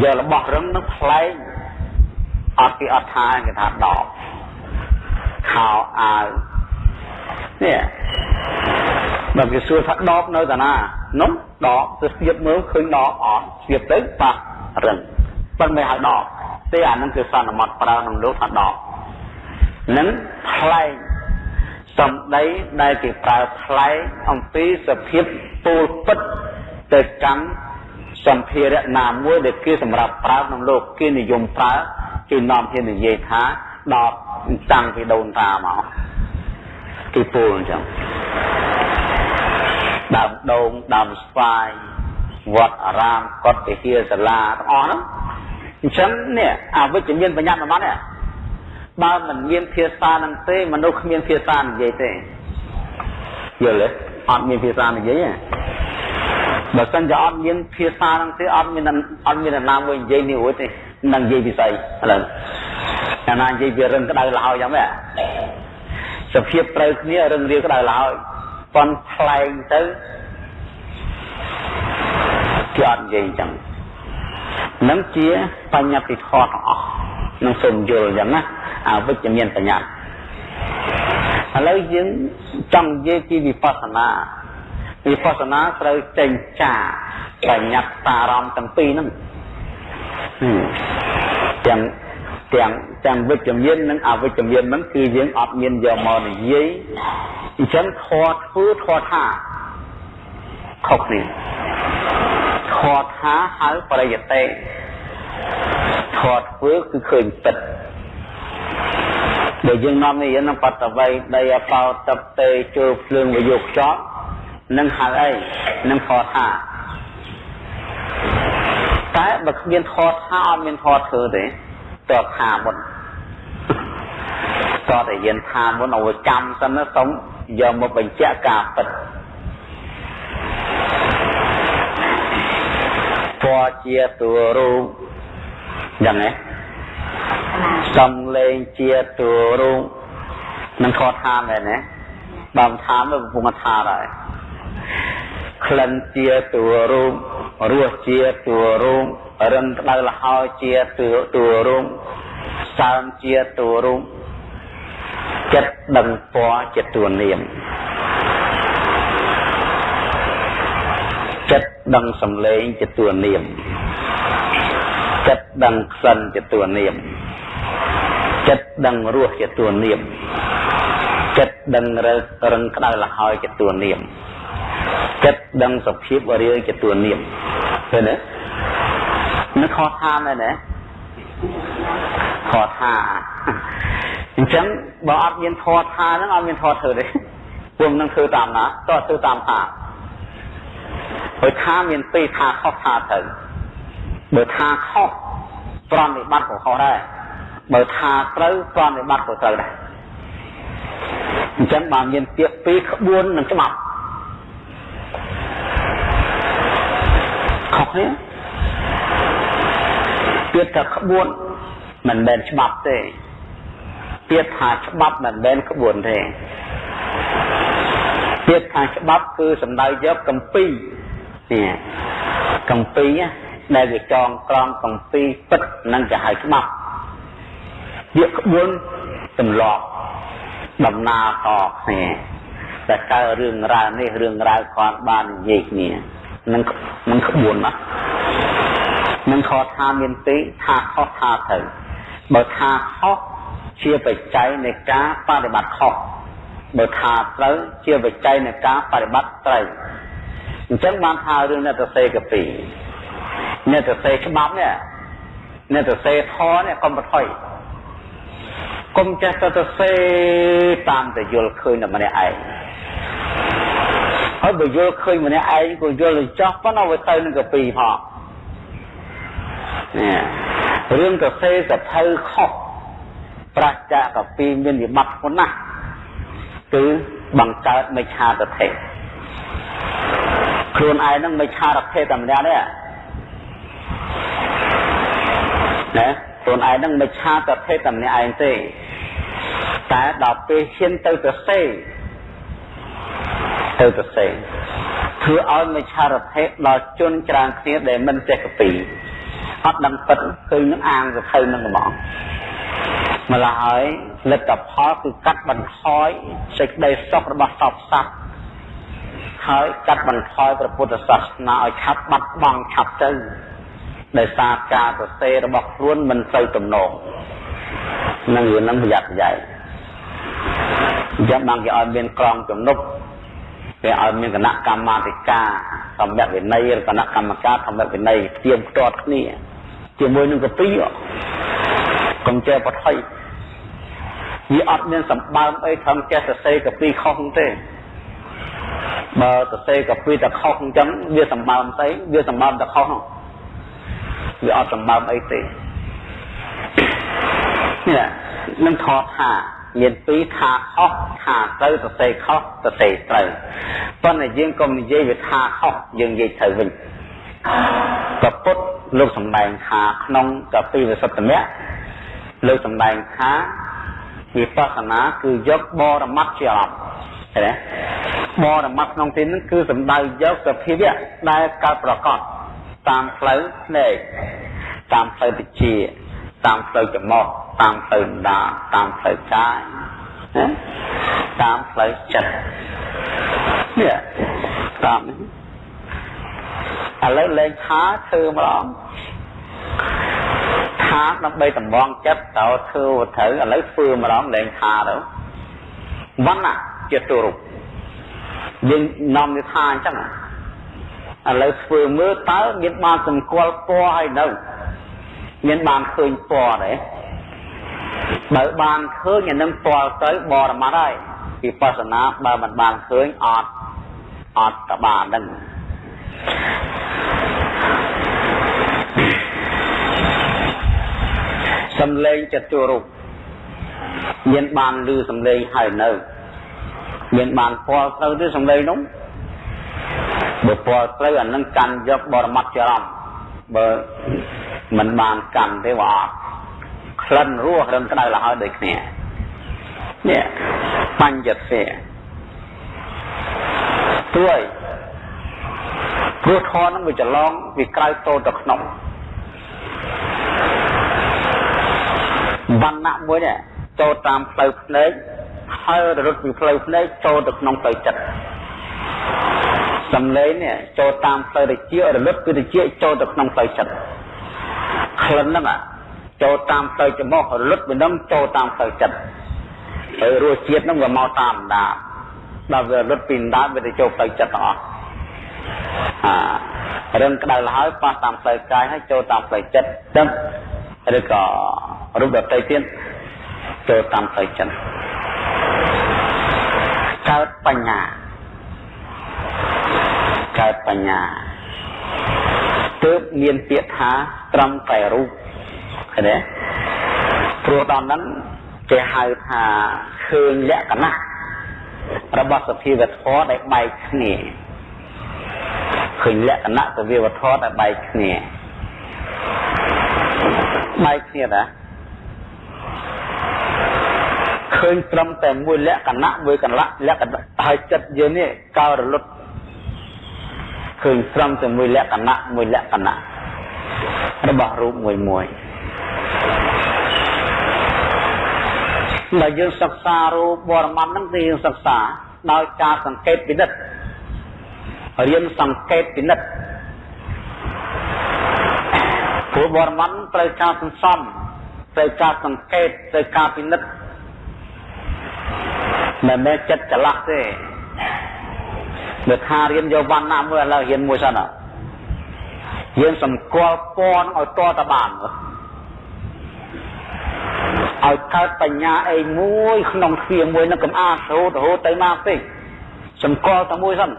យករបស់រឹងនឹងថ្លែងអត់ពីអត់ថាគេថាដកខោអាវនេះ បើគេសួរថាដបនៅតាណានោះដបទៅស្ទាបមើលឃើញដបអត់ស្ទាបទៅប៉ះរឹងប៉ុន្តែហៅដបទេអានឹងគឺសន្មត់ប្រើក្នុងលោកថាដបនឹងផ្លែងសំដីដែលគេប្រើផ្លែងអំពីសភាពពូលពិតទៅកាន់សម្ភារៈណាមួយដែលគេសម្រាប់ប្រើក្នុងលោកគេនិយមប្រើគេនាំគ្នានិយាយថាដបតាំងពីដូនតាមកគេពូលអញ្ចឹង ដើមដូងដើមស្វាយវត្តអារាមកុដិវិហារសាលាទាំងអស់ហ្នឹងអញ្ចឹងនេះអវិជ្ជមានបញ្ញត្តិរបស់នេះបើមិនមានភាសានឹងទេមនុស្សគ្មានភាសានិយាយទេយល់ទេអត់មានភាសានិយាយទេបើសិនជាអត់មានភាសានឹងទេអត់មានអត់មានណាមួយនិយាយនេះរួចទេនឹងនិយាយពីស្អីឥឡូវអាណានិយាយពីរឹងក្តៅលហើយយ៉ាងម៉េចសភាពត្រូវគ្នារឹងរាវក្តៅលហើយ ប៉ុនថ្លែងទៅគេអត់និយាយអញ្ចឹងនឹងជាបញ្ញត្តិធម៌ទាំងអស់នឹងសូមយល់អញ្ចឹងណាអវិជ្ជមានបញ្ញត្តិឥឡូវយើងចង់និយាយពីវិបស្សនាវិបស្សនាត្រូវចេញចាបញ្ញត្តិតារម្មណ៍ទាំងពីរហ្នឹងទាំង ទាំងទាំងវិជ្ជមាននិងអវិជ្ជមានហ្នឹងគឺយើងអត់មានយកមកនិយាយអញ្ចឹងធម៌ធ្វើធម៌ថាខុសគ្នាធម៌ថាហៅបរិយតេធម៌ធ្វើគឺឃើញពិតដែលយើងនាំនេះនឹងបតវ័យដីអបោតតេចូលភ្លើងវយកខ្យល់នឹងហៅអីនឹងធម៌ថាតែបើគ្មានធម៌ថាអត់មានធម៌ធ្វើទេ តើថាមុនតើតែយើងថាមុនឲ្យចាំសិនណាសូមយកមកបញ្ជាក់ការពិតពណ៌ជាតួរូបយ៉ាងណាសំលេងជាតួរូបនឹងខត់ថាមែនទេបើមិនថាទៅកំពុងថាដែរក្លិនជាតួរូប រសជាតួរូបរិនក្តៅលហើយជាតួតួរូបសើមជាតួរូបចិត្តដឹងពណ៌ជាតួនាមចិត្តដឹងសំឡេងជាតួនាមចិត្តដឹងក្លិនជាតួនាមចិត្តដឹងរសជាតួនាមចិត្តដឹងរឹងក្តៅលហើយជាតួនាម ចិត្តដឹងសភាពរាយជាតួនាមឃើញទេនឹងខុសថាមែនទេខុសថាអញ្ចឹងបើអត់មានធម៌ថាហ្នឹងអត់មានធម៌ធ្វើទេពួកនឹងធ្វើតាមណាតើធ្វើតាមថាព្រោះថាមានពីរថាខុសថាត្រូវបើថាខុសប្រណិបត្តិក៏ខុសដែរបើថាត្រូវប្រណិបត្តិក៏ត្រូវដែរអញ្ចឹងបើមានពាក្យពីរក្បួននឹងច្បាប់ ខុសគ្នាពាក្យថាក្បួនមិនមែនច្បាប់ទេពាក្យថាច្បាប់មិនមែនក្បួនទេពាក្យថាច្បាប់គឺសំដៅយកកម្ពីនេះកម្ពីដែលវាចងក្រងកម្ពីពិតនឹងគេហៅច្បាប់ពាក្យក្បួនទម្លាប់ដំណើរតគ្នាតែកើរឿងរ៉ាវនេះរឿងរ៉ាវគាត់បាននិយាយគ្នា នឹងនឹងក្បួនណានឹងខថាមានទីថាខុសថាត្រូវបើថាខុសជាបច្ច័យនៃការបដិបត្តិខុសបើថាត្រូវជាបច្ច័យនៃការបដិបត្តិត្រូវអញ្ចឹងបានថារឿងអ្នកទៅសេកពីអ្នកទៅសេច្បាប់នេះអ្នកទៅសេធរនេះកុំបថុយកុំចេះទៅទៅសេតាមតែយល់ឃើញតែម្នាក់ឯង ហើយបើយល់ឃើញម្នាក់ឯងក៏យល់ទៅចោះប៉ុន្តែវាទៅនឹងកាពីផងនេះរឿងកសេសភៅខុសប្រាជ្ញាកាពីមានវិបត្តិប៉ុណ្ណាគឺបង្កើតមិច្ឆាទិដ្ឋិខ្លួនឯងនឹងមិច្ឆាទិដ្ឋិតែម្នាក់ទេណាខ្លួនឯងនឹងមិច្ឆាទិដ្ឋិតែម្នាក់ឯងទេតែដល់ពេលហ៊ានទៅទៅសេ ទៅទៅសេធ្វើឲ្យមិច្ឆាទិដ្ឋិដល់ជនច្រើនគ្នាដែលមិនចេះកពីអត់ដឹងពិតឃើញនឹងអាងសភៅនឹងហ្មងម្ល៉េះហើយលទ្ធផលគឺកាត់បន្ថយសេចក្តីសុខរបស់សពសត្វហើយកាត់បន្ថយព្រះពុទ្ធសាសនាឲ្យឆាប់បាត់បង់ឆាប់ទៅដោយសារការសរសេររបស់ខ្លួនមិនសូវទំនងនឹងរឿងនឹងប្រយ័ត្នប្រយែងអញ្ចឹងបានគេឲ្យមានក្រមជំនប់ គេឲ្យមានគណៈកម្មាធិការធម្មវិន័យឬគណៈកម្មការធម្មវិន័យផ្ទៀងផ្ទាត់គ្នាជាមួយនឹងកពីកុំចេះបថុយវាអត់មានសម្បើមអីត្រឹមចេះសរសេរកពីខុសទេបើសរសេរកពីតែខុសអញ្ចឹងវាសម្បើមស្អីវាសម្បើមតែខុសវាអត់សម្បើមអីទេនេះនឹងថតថា មានពីរថាខុសថាត្រូវសរសេរខុសសរសេរត្រូវប៉ុន្តែយើងកុំនិយាយវាថាខុសយើងនិយាយត្រូវវិញកពុទ្ធលោកសម្ដែងថាក្នុងកពីវិសុទ្ធមៈលោកសម្ដែងថាវិបស្សនាគឺយកបរមត្តជាអប់ឃើញទេបរមត្តក្នុងទីនេះគឺសំដៅយកសភាវៈដែលកើតប្រកបតាមផ្លូវភ្នែកតាមផ្លូវវិជា តាមផ្លូវច្រមុះតាមផ្លូវដាតាមផ្លូវកាយណាតាមផ្លូវចិត្តនេះតាមនេះឥឡូវលេងថាធ្វើម្ដងថាដើម្បីតម្ងចិត្តតើធ្វើត្រូវឥឡូវធ្វើម្ដងលែងថាទៅវណ្ណៈជាទូរូបយើងនាំវាថាអញ្ចឹងឥឡូវធ្វើមើលតើមានបានសម្គាល់ពណ៌ហើយនៅ មានបានឃើញពណ៌ទេបើបានឃើញអានឹងពណ៌ទៅបរមត្តហើយវិបស្សនាបើមិនបានឃើញអត់អត់តបានហ្នឹងសំឡេងចតុរូបមានបានឮសំឡេងហើយនៅ មានបានពាល់ទៅទេសំឡេងនោះបើពាល់ទៅអានឹងកាន់យកបរមត្តចរំ បើមិនបានកាន់ទេវាអត់ក្លិនរសរឹងក្តៅលហើយដូចគ្នានេះបញ្ញតិព្រួយព្រោះធននឹងវាច្រឡងវាក្រៅតូទៅក្នុងវណ្ណៈមួយនេះចូលតាមផ្លូវភ្នែកហើយរត់ពីផ្លូវភ្នែកចូលទៅក្នុងផ្លូវចិត្ត សំឡេងនេះចូលតាមផ្លូវតិចរលត់គឺតិចចូលទៅក្នុងផ្លូវចិត្តក្លិនហ្នឹងចូលតាមផ្លូវច្រមុះរលត់ពីនឹងចូលតាមផ្លូវចិត្តហើយរសជាតិហ្នឹងវាមកតាមដាដល់វារលត់ពីដាវាទៅចូលផ្លូវចិត្តទាំងអស់អារឿងក្តៅលហើយប៉ះតាមផ្លូវកាយហើយចូលតាមផ្លូវចិត្តដឹងឬក៏រូបដតីទៀតចូលតាមផ្លូវចិត្តកើតបញ្ញា កើតបញ្ញាទើបមានពាក្យថាត្រឹមតែរូបឃើញទេព្រោះដល់ហ្នឹងគេហៅថាឃើញលក្ខណៈរបស់សភាវធម៌ដែលបែកគ្នាឃើញលក្ខណៈសភាវធម៌ដែលបែកគ្នាបែកគ្នាណាឃើញត្រឹមតែមួយលក្ខណៈមួយកន្លៈលក្ខណៈហើយចិត្តយើងនេះកើរលត់ ឃើញត្រឹមតែមួយលក្ខណៈមួយលក្ខណៈរបស់រូបមួយមួយបើយើងសិក្សារូបបរមត្តហ្នឹងគឺយើងសិក្សាដោយការសង្កេតពិនិត្យរៀនសង្កេតពិនិត្យព្រោះបរមត្តត្រូវការសន្សំត្រូវការសង្កេតត្រូវការពិនិត្យមិនមែនចិត្តច្រឡះទេ បើថារៀនយកវណ្ណៈមួយឥឡូវរៀនមួយសិនយើងសម្គាល់ពណ៌ឲ្យតតបានឲ្យកើតបញ្ញាអីមួយក្នុងទ្វាមួយនឹងកំអារហូតរហូតទៅមកពេកសម្គាល់តែមួយសិនឲ្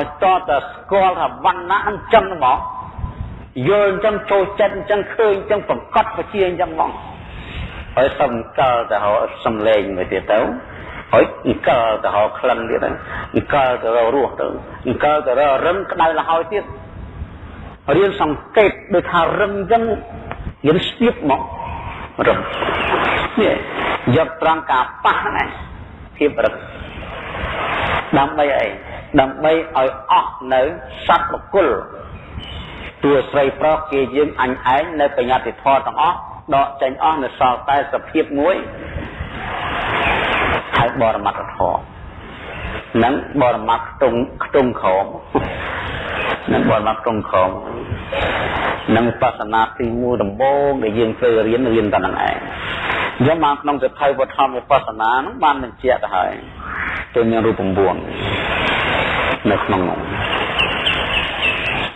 យតតែស្គាល់ថាវណ្ណៈអញ្ចឹងហ្មងយល់អញ្ចឹងចូលចិត្តអញ្ចឹងឃើញអញ្ចឹងប្រកបវិជាអញ្ចឹងហ្មងហើយសំកាល់ទៅរកសំឡេងមួយទៀតទៅ ហើយអង្គលទៅរកក្លិនទៀតអង្គលទៅរករសទៅអង្គលទៅរករឹងក្តៅលហើយទៀតរៀនសង្កេតដូចថារឹងអញ្ចឹងរៀនស្ទាបមករឹងនេះយកត្រង់ការប៉ះណាភាពរឹងដើម្បីអីដើម្បីឲ្យអស់នៅសត្វបុគ្គលតួស្រីប្រុសគេយើងអញឯងនៅបញ្ញត្តិធម៌ទាំងអស់ដកចេញអស់នៅសល់តែសភាពមួយ ហៅបរមត្ថធម៌នឹងបរមត្ថខ្ទង់ខ្ទង់ក្រមនឹងបរមត្ថខ្ទង់ក្រមនឹងបស្សនាទី1ដំបូងដែលយើងត្រូវរៀនរៀនតែនឹងឯងយកមកក្នុងសិទ្ធិវធម្មវិបស្សនានឹងបានបញ្ជាក់ទៅហើយទៅមានរូប9នៅក្នុងនោះ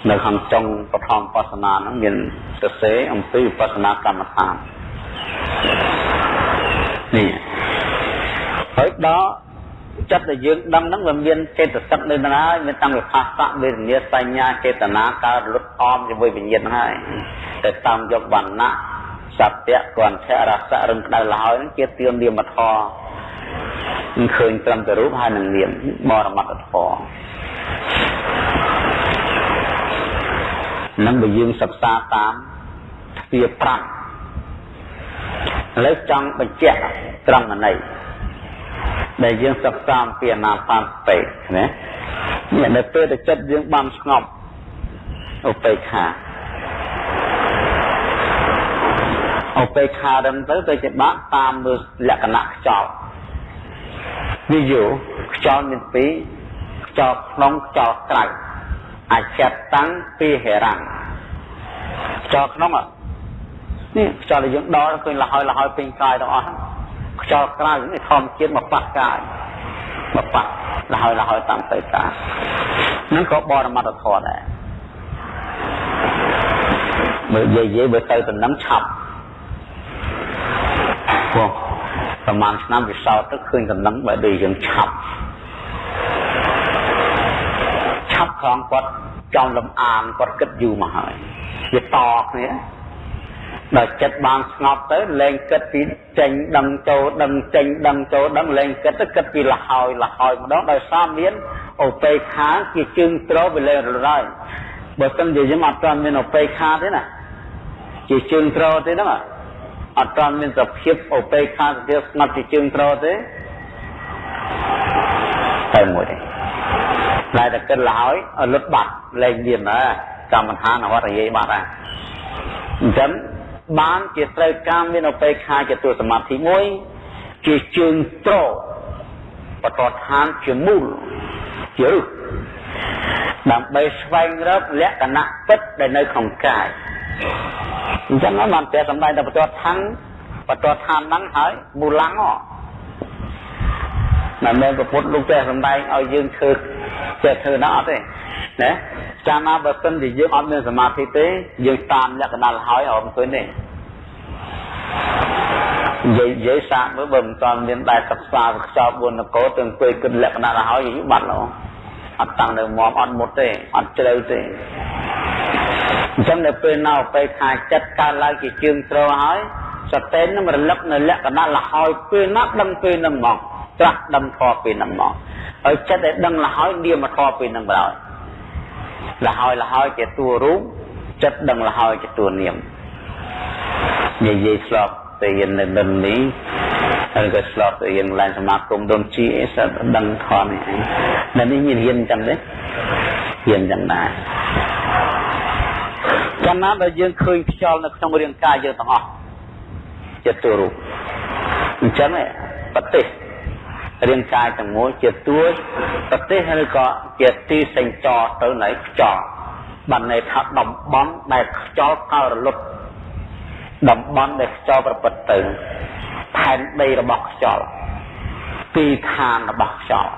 នៅខាងចុងបឋមបស្សនាហ្នឹងមានសរសេរអំពីវិបស្សនាកម្មដ្ឋាននេះ ហើយដល់ចិត្តដែលយើងដឹងហ្នឹងវាមានចេតសិកនៅនឹងហើយមានតាំងវិផាសៈវេទនាសញ្ញាចេតនាកើតលុតអមជាមួយវិញ្ញាណហ្នឹងហើយតែតាមយកវណ្ណៈសត្យគន្ធៈរសៈរឹងក្តៅលហើយហ្នឹងជាទាននាមធម៌ឃើញត្រឹមតែរូបហើយនឹងនាមបរមត្តធម៌នឹងបើយើងសិក្សាតាមទ្វា5ឥឡូវចង់បញ្ជាក់ត្រង់ណី ដែលយើងសិក្សាអំពីអនាបានសតិណានេះនៅពេលដែលចិត្តយើងបានស្ងប់ឧបេក្ខាឧបេក្ខាដល់ទៅទៅជាបាក់តាមលក្ខណៈខ្យល់និយោខ្យល់មានពីរខ្យល់ក្នុងខ្យល់ក្រៅអចិតតាំងពីហេរាំងខ្យល់ក្នុងនេះខ្យល់ដែលយើងដល់ឃើញលហើយលហើយពេញកាយទាំងអស់ ខ្យល់ក្រៅនេះធម្មជាតិមកប៉ះកាយមកប៉ះលហើយលហើយតាមទៅតានឹងក៏បរមត្តធម៌ដែរមើលយាយយាយបើទៅតំណឹងឆាប់ព្រោះប្រហែលឆ្នាំវិសោធទៅឃើញតំណឹងបើដូចយើងឆាប់ឆាប់ខំគាត់ចំលំអានគាត់គិតយូរមកហើយវាតគ្នា ដល់ចិត្តបានស្ងប់ទៅលែងគិតពីចេញដឹងចូលដឹងចេញដឹងចូលដឹងលែងគិតទៅគិតពីលហើយលហើយម្ដងដោយសារមានអូបេខាជាជើងត្រវាលែងរលហើយបើមិនជាយើងអត់ទាន់មានអូបេខាទេណាជាជើងត្រទេហ្នឹងអត់ទាន់មានសភាពអូបេខាសភាពស្ងប់ជាជើងត្រទេតែមួយទេតែតែគិតលហើយលុតបាត់លែងមានណាកម្មដ្ឋានអវត្តយាយបាត់ណាអញ្ចឹង បានជាត្រូវការមានឧបេក្ខាជាទួសមាធិមួយជាជើងត្របតឋានជាមូលជារឹសដើម្បីស្វែងរកលក្ខណៈពិតដែលនៅក្នុងកាយអញ្ចឹងបានតែសម្ដែងតែបតឋានបតឋានហ្នឹងហើយមូលំងមិនមែនប្រពុតលោកតែសម្ដែងឲ្យយើងធ្វើ ចេះធ្វើណាអត់ទេណាចាំណាបើសិនជាយើងអត់មានសមាធិទេយើងតាមលក្ខណៈហើយអត់ឃើញទេនិយាយនិយាយសាកមើលបើមិនតាន់មានដែរសិក្សាខ្យល់4នគរទាំងពេលគិតលក្ខណៈរហើយយូរបាត់ឡោអត់តាំងនៅមមអត់មុតទេអត់ជ្រៅទេអញ្ចឹងនៅពេលណៅពេលខាចិត្តកើតឡើងជាជើងត្រហើយ សតេននឹងរលឹកនៅលក្ខណៈលហើយពេលណាដឹងពេលនឹងមកត្រាស់ដឹងធម៌ពេលនឹងមកហើយចិត្តដែលដឹងលហើយនាមធម៌ពេលនឹងបណ្ដោយលហើយលហើយជាតួរូបចិត្តដឹងលហើយជាតួនាមនិយាយស្លោកទៅរៀននៅដុននេះហើយក៏ស្លោកទៅរៀនឡើងសមាគមដុនជីអីសិតដឹងថននេះឯងនៅនេះមានរៀនចឹងទេរៀនចឹងដែរចាំណាដែលយើងឃើញខ្យល់នៅក្នុងរាងកាយយើងទាំងអស់ ជាតួរូបអញ្ចឹងប្រទេសរាងកាយទាំងមូលជាតួប្រទេសឬក៏ជាទីសេញចរទៅនៃខ្យល់បានន័យថាតំបន់ដែលខ្យល់កើរលត់តំបន់ដែលខ្យល់ប្រព្រឹត្តទៅផែនដីរបស់ខ្យល់ទីឋានរបស់ខ្យល់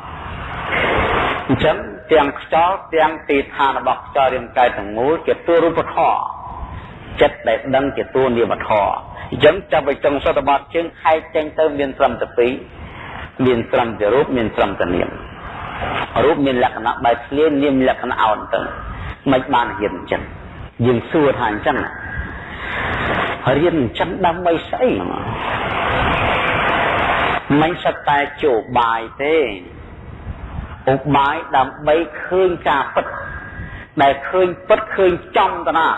អញ្ចឹងទាំងខ្យល់ទាំងទីឋានរបស់ខ្យល់រាងកាយទាំងមូលជាតួរូបធម៌ ចិត្តដែលដឹងជាតួនាមធម៌អញ្ចឹងចាប់ពីចុងសតវត្សជើងខែកចេញទៅមានត្រឹមតែពីរមានត្រឹមតែរូបមានត្រឹមតែនាមរូបមានលក្ខណៈបែបធ្លានាមលក្ខណៈអោនទៅមិនបានរៀនអញ្ចឹងយើងសួរថាអញ្ចឹងរៀនអញ្ចឹងដើម្បីស្អីមិនសតែជួបាយទេឧបាយដើម្បីឃើញការពិតដែលឃើញពិតឃើញចំតាណា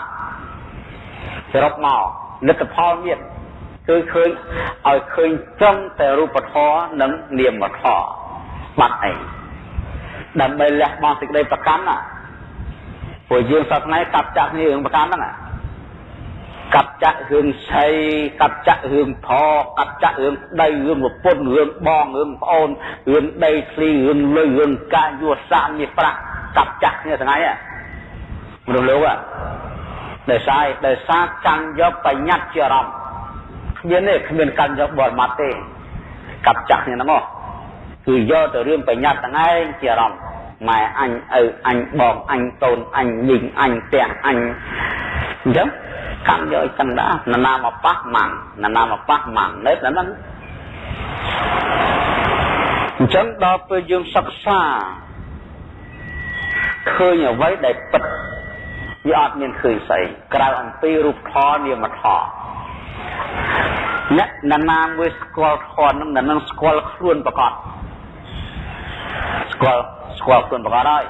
សរុបមកលទ្ធផលមានគឺឃើញឲ្យឃើញត្រឹមតែរូបធម៌និងនាមធម៌បាត់អីដើម្បីលះបង់សេចក្តីប្រកាន់ណាព្រោះយើងសត្វថ្ងៃកាប់ចាក់គ្នារឿងប្រកាន់ហ្នឹងកាប់ចាក់រឿងស្អីកាប់ចាក់រឿងធកាប់ចាក់រឿងដីរឿងប្រពន្ធរឿងបងរឿងប្អូនរឿងដីធ្លីរឿងលុយរឿងការយួរសាមនេះប្រាក់កាប់ចាក់គ្នាថ្ងៃមនុស្សលោក ដោយសារដោយសារកាន់យកបញ្ញត្តិជាអារម្មណ៍គ្មានទេគ្មានកាន់យកបរមត្តទេកាប់ចាក់គ្នាហ្នឹងមកគឺយកទៅរឿងបញ្ញត្តិហ្នឹងឯងជាអារម្មណ៍ម៉ែអញឪអញបងអញតូនអញមីងអញផ្ទះអញអញ្ចឹងកម្មយកចឹងដែរនរណាមកប៉ះម៉ាំងនរណាមកប៉ះម៉ាំងនៅតែហ្នឹងអញ្ចឹងដល់ពេលយើងសិក្សាឃើញអ្វីដែលពិត វាអត់មានឃើញស្អីក្រៅអំពីរូបធម៌នាមធម៌អ្នកណានាមួយស្គាល់ធម៌នឹងនឹងស្គាល់ខ្លួនប្រកបស្គាល់ស្គាល់ខ្លួនប្រកបហើយ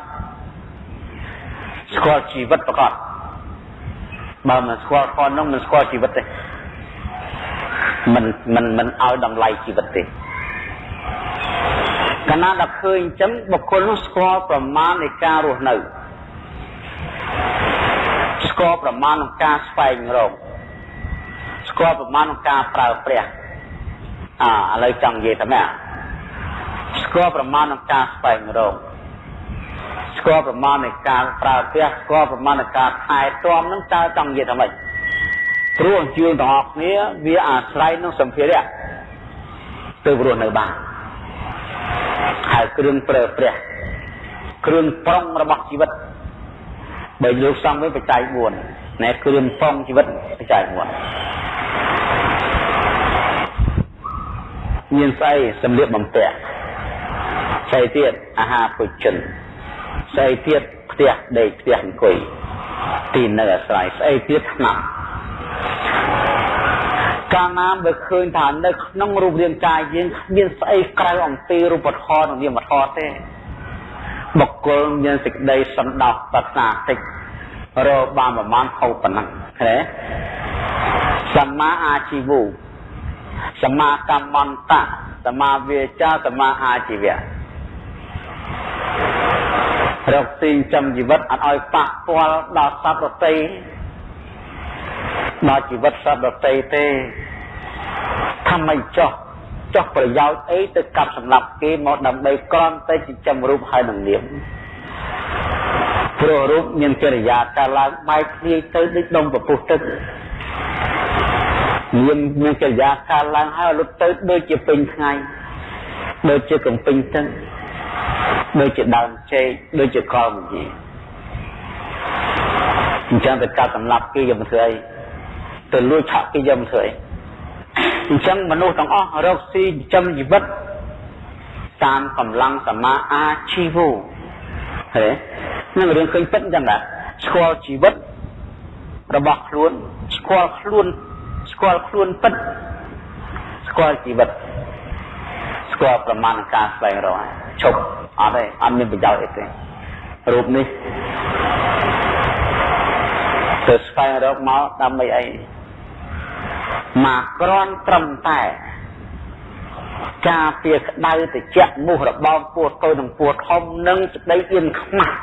ស្គាល់ជីវិតប្រកបបើមិនស្គាល់ធម៌នោះមិនស្គាល់ជីវិតទេមិនមិនមិនឲ្យតម្លៃជីវិតទេកាលណាដល់ឃើញអញ្ចឹងបុគ្គលនោះស្គាល់ប្រមាណនៃការរស់នៅស្គាល់ប្រមាណក្នុងការស្វែងរកស្គាល់ប្រមាណក្នុងការប្រើប្រាស់អាឥឡូវចង់និយាយថាម៉េចស្គាល់ប្រមាណក្នុងការស្វែងរកស្គាល់ប្រមាណនៃការប្រើប្រាស់ស្គាល់ប្រមាណនៃការថែទាំនឹងតើចង់និយាយថាម៉េចព្រោះយើងទាំងអស់គ្នាវាអាស្រ័យនឹងសម្ភារៈទៅរស់នៅបានហើយគ្រឿងប្រើប្រាស់គ្រឿងប្រុងរបស់ជីវិត បើលោកសំវិញបច្ច័យ4ណែគ្រឿងប្រុងជីវិតបច្ច័យ4មានស្អីសម្លៀកបំពាក់ស្អីទៀតអាហារភោជនស្អីទៀតផ្ទះដេកផ្ទះអង្គុយទីនៅអាស្រ័យស្អីទៀតថ្នាំកាលណាបើឃើញថានៅក្នុងរូបរាងកាយយើងគ្មានស្អីក្រៅអំពីរូបធម៌និងនាមធម៌ទេ បុគ្គលមានសេចក្តីសន្តោសប្រាថ្នាតិចរកបានប្រមាណហូបប៉ុណ្ណឹងឃើញសម្មាអាជីវោសម្មាកម្មន្តៈសម្មាវាចាសម្មាអាជីវៈរកទីចំជីវិតអត់ឲ្យប៉ះពាល់ដល់សត្វរតីដល់ជីវិតសត្វរតីទេថាមិនចោះ ចោះប្រយោជន៍អីទៅកាប់សម្លាប់គេមកដើម្បីក្រំតែចិញ្ចឹមរូបហើយនឹងនាមព្រោះរូបមានកិរិយាកាលឡើងបែកគ្នាទៅដូចដុំពពុះទឹកមានមានកិរិយាកាលឡើងហើយលុតទៅដូចជាពេញថ្ងៃដូចជាកំពេញទឹកដូចជាដើមចេកដូចជាកលមជីអញ្ចឹងទៅកាត់សម្លាប់គេយកមកធ្វើអីទៅលួចឆក់គេយកមកធ្វើអី អញ្ចឹងមនុស្សទាំងអស់រកស៊ីចិញ្ចឹមជីវិតតាមកម្លាំងសមាអាជីវោហេនឹងរឿងឃើញពិតអញ្ចឹងដែរស្គាល់ជីវិតរបស់ខ្លួនស្គាល់ខ្លួនស្គាល់ខ្លួនពិតស្គាល់ជីវិតស្គាល់ប្រមាណការស្វែងរកឈប់អត់ទេអត់មានប្រយោជន៍អីទេរូបនេះទៅស្វែងរកមកដើម្បីអី មកក្រន់ត្រឹមតែការពារក្តៅតិចមុះរបងពោះតូចនិងពោះធំនិងសេចក្តីអៀនខ្មាស់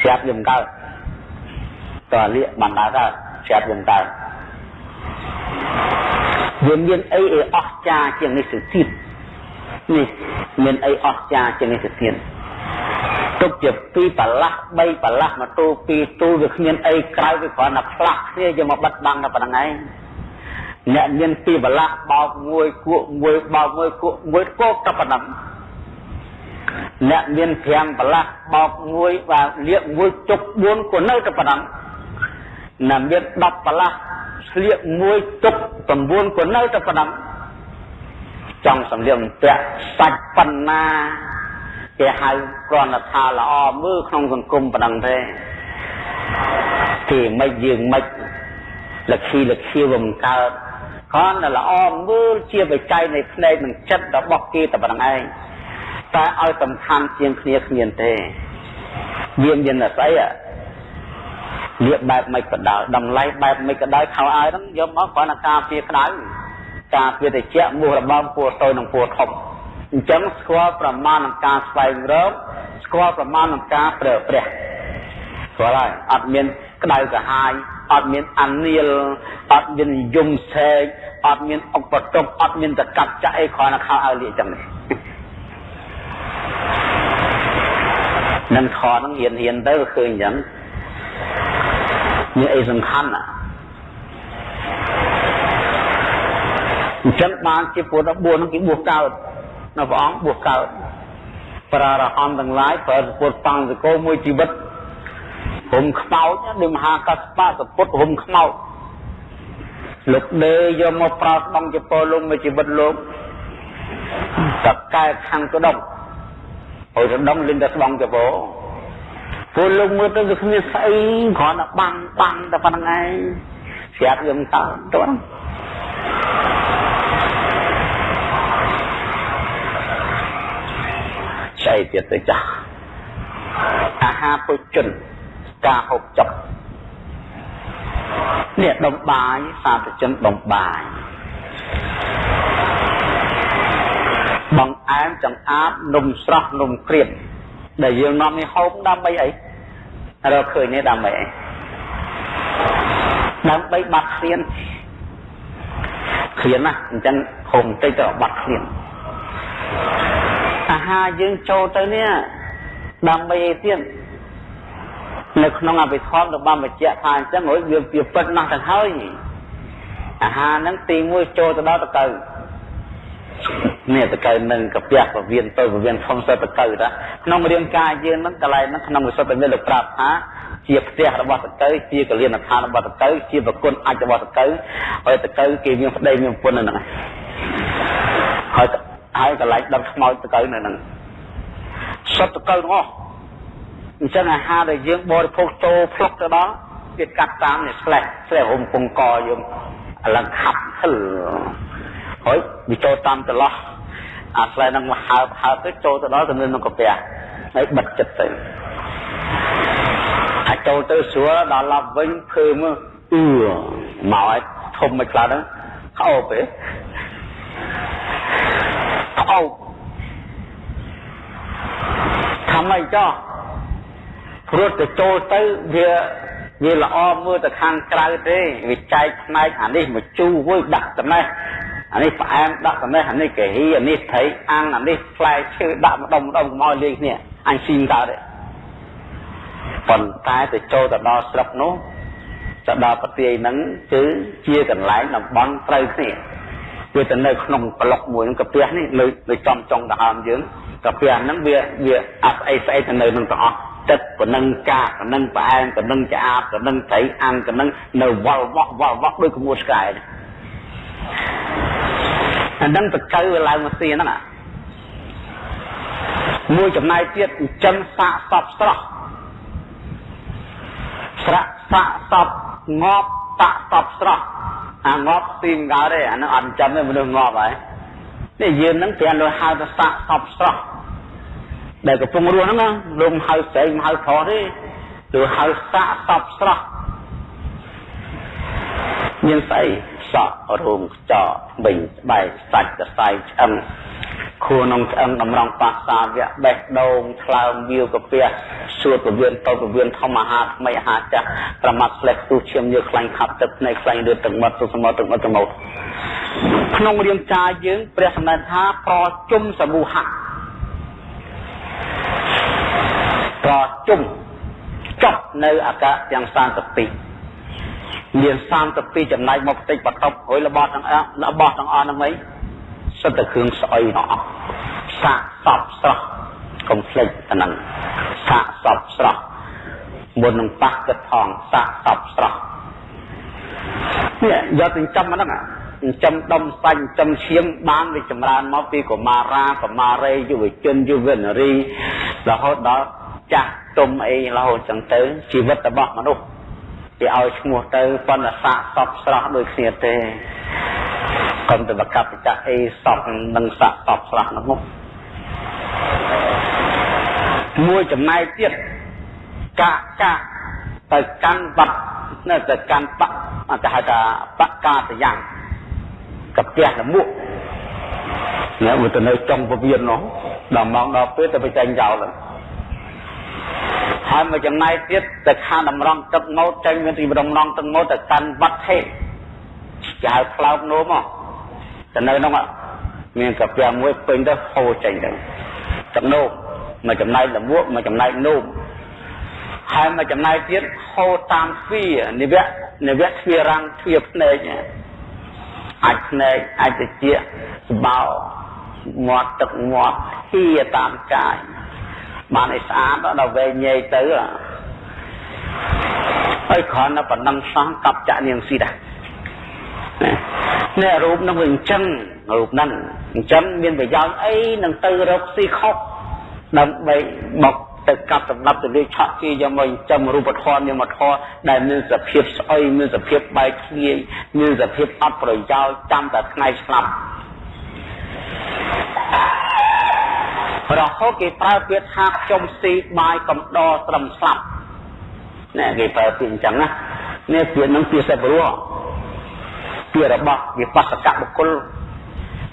ស្រាប់យើងកើតតើលាកបានដើរកើតស្រាប់យើងកើតវាមានអីឲ្យអស្ចារ្យជាងនេះទៅទៀតនេះមានអីអស្ចារ្យជាងនេះទៅទៀតទុកជាពីរប្រឡាស់3ប្រឡាស់មកទូពីរទូវាគ្មានអីក្រៅវាគ្រាន់តែផ្លាស់គ្នាយកមកបិទបាំងតែប៉ុណ្្នឹងឯង អ្នកមានពីរបលាស់បោកមួយគក់មួយបោកមួយគក់មួយគក់តែប៉ុណ្ណឹងអ្នកមាន5បលាស់បោកមួយបាទលៀកមួយជុក4ក៏នៅតែប៉ុណ្ណឹងណាមាន10ប្រឡាស់ស្លៀកមួយទុក9ក៏នៅតែប៉ុណ្ណឹងចង់សម្លៀកបំពាក់សាច់ប៉ុណ្ណាគេហៅគ្រាន់តែថាល្អមើលក្នុងសង្គមប៉ុណ្ណឹងទេគេមិនយើងមិនលក្ខីលក្ខីវាមិនកើត គ្រាន់តែល្អមើលជាបច្ច័យនៃភ្នែកនិងចិត្តរបស់គេតែប៉ុណ្្នឹងឯងតែឲ្យសំខាន់ជាងគ្នាគ្មានទេវាមានតែស្អីលៀបបែបមិនក៏ដោយតម្លៃបែបមិនក៏ដោយខោអាវហ្នឹងយកមកគ្រាន់តែការពារក្តៅការពារតិចមោះរបងពួរតូចនិងពួរធំអញ្ចឹងស្គាល់ប្រមាណនឹងការស្វែងរកស្គាល់ប្រមាណនឹងការប្រើប្រាស់ស្គាល់ហើយអត់មានក្តៅក្រហាយ អត់មានអានីលអត់មានយំសែកអត់មានអុកបតុកអត់មានតកាត់ចាក់អីគ្រាន់តែខោឲ្យលាកចឹងនេះនឹងខហ្នឹងហ៊ានហ៊ានទៅឃើញអញ្ចឹងមានអីសំខាន់ណាអញ្ចឹងបានជាពុទ្ធ14ហ្នឹងគេបួសកើតនៅព្រះអង្គបួសកើតប្រារហន្តទាំងឡាយប្រើពុទ្ធបង្សកោមួយជីវិត ហុំខ្មោចដូចមហាកសបៈសពុទ្ធហុំខ្មោចលោកដេយកមកប្រើស្បង់ជាពលលោកមួយជីវិតលោកតកែខាងក្តុងហើយក្តុងលិនតែស្បង់ជាពលពលលោកមើលទៅវាគ្មានស្អីគ្រាន់តែបាំងបាំងតែប៉ុណ្្នឹងឯងស្រាប់យើងតើទៅស្អីទៀតទៅចាស់អាហារពុជន ការហូបចុកនេះដុំបាយសាធជនដុំបាយបងអែមចង្អាតនំស្រស់នំក្រៀមដែលយើងនាំនេះហូបដើម្បីអីរកឃើញនេះដើម្បីអីដើម្បីបាត់ឃ្លានឃ្លានណាអញ្ចឹងហូបបន្តិចទៅបាត់ឃ្លានអាហារយើងចូលទៅនេះដើម្បីអីទៀត នៅក្នុងអភិធម្មក៏បានបញ្ជាក់ថាអញ្ចឹងរួចវាវាពិតណាស់ទៅហើយអាហារហ្នឹងទី1ចូលទៅដល់តកៅនេះតកៅនឹងកាពះពវៀនទៅពវៀនធំសិតតកៅតាក្នុងរាងកាយយើងហ្នឹងកន្លែងហ្នឹងក្នុងវិសុទ្ធតែមានលោកប្រាប់ថាជាផ្ទះរបស់តកៅជាកលៀនដ្ឋានរបស់តកៅជាប្រគុណអាចរបស់តកៅហើយតកៅគេមានប្តីមានប្រពន្ធនៅហ្នឹងហើយហើយកន្លែងដុតខ្មោចតកៅនៅហ្នឹងសុទ្ធតកៅទាំងអស់ អញ្ចឹងអាហារដែលយើងបរិភោគចូលផ្លុកទៅដល់វាកាត់តាមនេះស្លេះស្លេះរុំពងកយើងឥឡូវខាប់ហឹលហើយវាចូលតាមចន្លោះអាស្លេះនឹងមកហើបហើបទៅចូលទៅដល់ទៅនៅក្នុងកាពះហើយបិទចិត្តទៅអាចចូលទៅស្រួលដល់ឡប់វិញភើមើអឺមកឲ្យធំមិនខ្លះហ្នឹងខោបទេខោបថាម៉េចចោះ ព្រោះទៅចូលទៅវាវាល្អមើលទៅខាងក្រៅទេវាចែកផ្នែកអានេះមកជូរវុយដាក់ត្នេះអានេះផ្អែមដាក់ត្នេះអានេះកាហ៊ីអានេះត្រីអាំងអានេះផ្លែឈើដាក់ម្ដុំម្ដុំកុំឲ្យលេងគ្នាអញស៊ីមកើតទេប៉ុន្តែទៅចូលទៅដល់ស្រុកនោះទៅដល់ប្រទេសហ្នឹងគឺជាកន្លែងតំបន់ត្រូវគ្នាវាទៅនៅក្នុងប្លុកមួយហ្នឹងកាពះនេះលើលើចំចុងដង្ហើមយើងកាពះហ្នឹងវាវាអត់អីស្អីទៅនៅនឹងទាំងអស់ ទឹកក៏នឹងកាកក៏នឹងផ្អែមក៏នឹងឆ្អាបក៏នឹងត្រីអាំងក៏នឹងនៅវល់វក់វល់វក់ដូចក្មួយឆ្កែអានឹងតកៅវាឡើងមកសៀហ្នឹងអាមួយចំណែកទៀតចិញ្ចឹមសាកសពស្រស់ស្រៈសាកសពងាប់តាក់សពស្រស់អាងាប់ទីមកើតទេអានឹងអត់ចិញ្ចឹមទេមនុស្សងាប់ហើយនេះយើងនឹងပြန်លើហៅថាសាកសពស្រស់ ដែលកំពុងរស់ហ្នឹងលំហៅស្រីមិនហៅប្រុសទេគឺហៅសាកសពស្រស់មានស្អីសក់រូងខ្ចក់បិញស្បែកសាច់សរសៃឆ្អឹងខួរក្នុងឆ្អឹងតម្រង់បាសាវៈបេះដូងថ្លើមវាវកាពះសួតពវៀនតូចពវៀនធម្មអាហារថ្មីអាហារចាស់ប្រមាត់ស្លេះទូឈាមយើខ្លាញ់ខាប់ទឹកភ្នែកខ្លាញ់លឿនទឹកមាត់ទុសមកទឹកមាត់ទៅមកក្នុងរាងកាយយើងព្រះសម្ដែងថាប្រជុំសមូហៈ ប្រជុំចប់នៅអាកាសទាំង32មាន32ចំណែកមកបន្តិចបតប់ហើយរបស់ទាំងអស់របស់ទាំងអស់ហ្នឹងអីសិតតែគ្រឿងស្អុយទាំងអស់សាកសពស្រស់កុំភ្លេចអាហ្នឹងសាកសពស្រស់មុននឹងប៉ះគិតផងសាកសពស្រស់នេះយកចិញ្ចឹមហ្នឹង ចិញ្ចឹមដុំសាច់ចិញ្ចឹមឈាមបានវាចម្រើនមកពីកុមារាកុមារីយុវជនយុវនារីរហូតដល់ចាស់ទុំអីរហូតចឹងទៅជីវិតរបស់មនុស្សវាឲ្យឈ្មោះទៅប៉ុន្តែសាកសពស្រស់ដូចគ្នាទេកុំទៅបកបច្ចៈអីសពនឹងសាកសពស្រស់នោះមួយចំណែកទៀតកាកាទៅកាន់បាត់នៅទៅកាន់បកគេហៅថាបកកាតយ៉ាង កាពះលមុខនៅមកទៅនៅចុងពវៀននោះដល់ម៉ោងដល់ពេលទៅបច្ចេកចោលហើយមួយចំណែកទៀតទៅខាងតម្រង់ទឹកម៉ូតចេញមានទីតម្រង់ទឹកម៉ូតទៅកាន់វត្តថេគេហៅផ្លោកនោមទៅនៅនោះមានកាពះមួយពេញទៅហូរចេញទៅទឹកនោមមួយចំណែកលមួកមួយចំណែកនោមហើយមួយចំណែកទៀតហូរតាមទ្វានិវៈនិវៈទ្វារាំងទ្វាភ្នែក អាចភ្នែកអាចតិចស្បោមាត់ទឹកមាត់ហៀតាមកាយបានឲ្យស្អាតដល់វែងញែកទៅហើយគ្រាន់តែប៉ុណ្ណឹងសោះកັບចាក់នាងស៊ីដែរនេះរូបនឹងវាអញ្ចឹងរូបហ្នឹងអញ្ចឹងមានប្រយោជន៍អីនឹងទៅរកស៊ីខុសដើម្បីមក ទៅកាប់សម្ដាប់ទៅលេខឆក់ជាយកមកចំរូបធម៌នាមធម៌ដែលមានសភាពស្អុយមានសភាពបែកធ្លាយមានសភាពអត់ប្រយោជន៍ចាំតែថ្ងៃស្លាប់រហូតគេប្រើពាក្យថាខ្ញុំស៊ីបាយកំដរត្រឹមស្លាប់ណែគេប្រើពាក្យអញ្ចឹងណានេះពាក្យនឹងពាក្យសិបរស់ពាក្យរបស់វិបស្សកបុគ្គល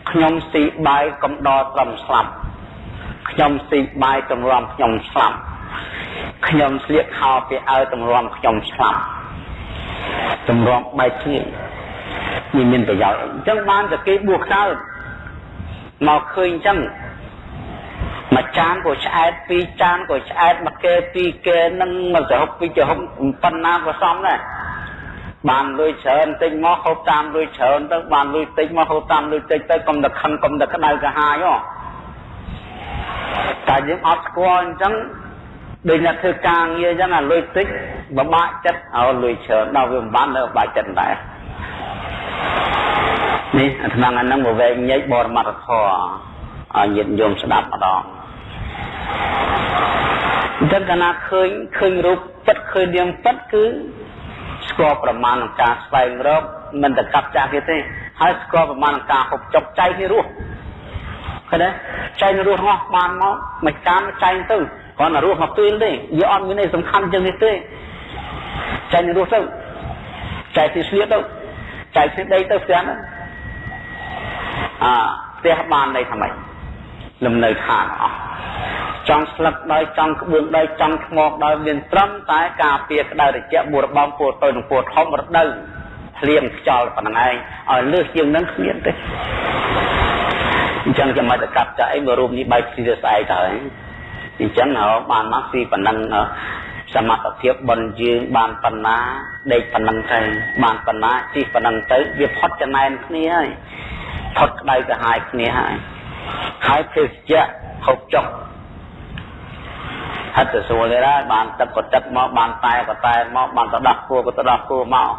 ខ្ញុំស៊ីបាយកំដរត្រឹមស្លាប់ ខ្ញុំស៊ីបាយតម្រាំខ្ញុំស្លាប់ខ្ញុំស្លៀកខោពីឲ្យតម្រាំខ្ញុំស្លាប់តម្រាំបែកគ្នានេះមានប្រយោជន៍អញ្ចឹងបានតែគេបួសខ្សោយមកឃើញអញ្ចឹងមួយចានក៏ឆ្អែតពីរចានក៏ឆ្អែតមកគេពីរគេនឹងមកសហុកពីរចំហុកប៉ុណ្ណាក៏សមដែរបានលុយច្រើនតិចមកហូបតាមលុយច្រើនទៅបានលុយតិចមកហូបតាមលុយតិចទៅកុំតែខឹងកុំតែក្តៅកាហាយហ៎ តែយើងអត់ស្គាល់អញ្ចឹងដូចអ្នកធ្វើការងារអញ្ចឹងអាលុយតិចបបាក់ចិត្តឲ្យលុយច្រើនដល់វាមិនបាននៅបាក់ចិត្តដែរនេះអាថ្នាំអាហ្នឹងមកវែងញែកបរមត្ថធម៌ឲ្យញាតិញោមស្ដាប់ម្ដងអញ្ចឹងកាលណាឃើញឃើញរូបពិតឃើញនាមពិតគឺស្គាល់ប្រមាណក្នុងការស្វែងរកមិនតែកាប់ចាស់គេទេហើយស្គាល់ប្រមាណក្នុងការហូបចុកចៃគេរស់ ឃើញទេចែករស់ហោះបានមកមួយកាមចែងទៅគ្រាន់តែរស់មកពេលទេវាអត់មានអីសំខាន់ជាងនេះទេចែករស់ទៅចែកទីស្លៀកទៅចែកទីដីទៅផ្ទះហ្នឹងអាផ្ទះបានន័យថាម៉េចលំនៅឋានអស់ចង់ស្លឹកដោយចង់ក្បឿងដោយចង់ថ្មដោយមានត្រឹមតែការពារក្តៅត្រជាក់បួរបំពួរទៅនឹងពួរធំរដូវភ្លៀងខ្យល់ប៉ុណ្ណឹងឯងឲ្យលើសជាងនឹងគ្មានទេ អញ្ចឹងចាំមកទៅកាប់ចាអីមើលរូបនេះបែកស៊ីទៅស្អែកទៅអញ្ចឹងហៅបានមកស៊ីប៉ុណ្ណឹងសមត្ថភាពបនយើងបានប៉ុណ្ណាដេកប៉ុណ្ណឹងទៅបានប៉ុណ្ណាជិះប៉ុណ្ណឹងទៅវាផុតចំណែនគ្នាហើយផុតក្តៅទៅហាយគ្នាហើយហើយភេសជ្ជៈហូបចុកហិតទៅសួរទេដែរបានទឹកក៏ទឹកមកបានតែក៏តែមកបានទៅដោះគួរក៏ទៅដោះគួរមក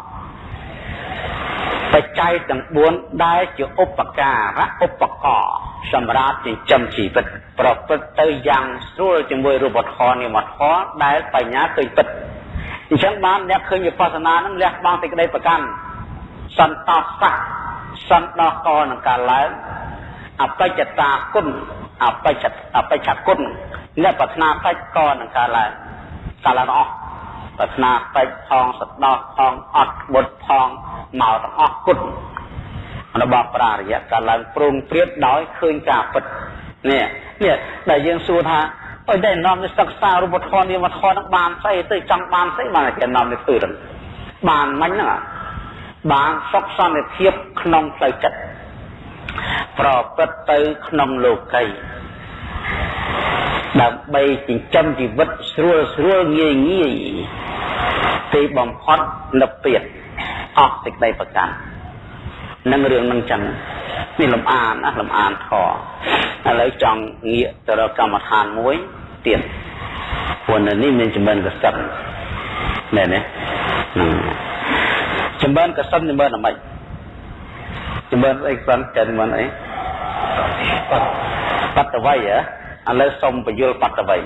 បច្ច័យទាំង4ដែលជាឧបការៈឧបករណ៍សម្រាប់ចិញ្ចឹមជីវិត ប្រព្រឹត្តទៅយ៉ាងស្រួលជាមួយរូបធម៌និមធម៌ដែលបញ្ញាឃើញពិតអញ្ចឹងបានអ្នកឃើញវិបស្សនានឹងលះបង់សេចក្តីប្រកាន់សន្តោសៈសន្តោកនឹងការឡើងអបច្ចតាគុណអបច្ចអបច្ចគុណអ្នកប្រាថ្នាបច្ចកនឹងការឡើងការឡើងអស់ ប្រាថ្នាពេចផងសដោះផងអត់បុតផងមកទាំងអស់គុណរបស់ប្រារយៈកាលឡើងព្រមព្រៀបដោយឃើញការពិតនេះនេះដែលយើងសួរថាអីដែលនាំទៅសិក្សារូបធម៌នាមធម៌នឹងបានស្អីទៅចង់បានស្អីបានគេនាំទៅធ្វើទៅបានមិញហ្នឹងបានសុខសន្តិភាពក្នុងផ្លូវចិត្តប្រព្រឹត្តទៅក្នុងលោកី ដើម្បីចិញ្ចឹមជីវិតស្រួលស្រួលងាយងាយទីបំផុតនិព្វានអស់សេចក្តីប្រកាន់នឹងរឿងនឹងចឹងនេះលំអានណាលំអានធរឥឡូវចង់ងាកទៅរកកម្មដ្ឋានមួយទៀតព្រោះនៅនេះមានចំណិនកសិនណែនេះចចម្រើនកសិនចម្រើនអ្មិចចម្រើនអីសិនចែចម្រើនអីបត្តវ័យហ៎ ឥឡូវសុំបញ្យល់បត្តវ័យ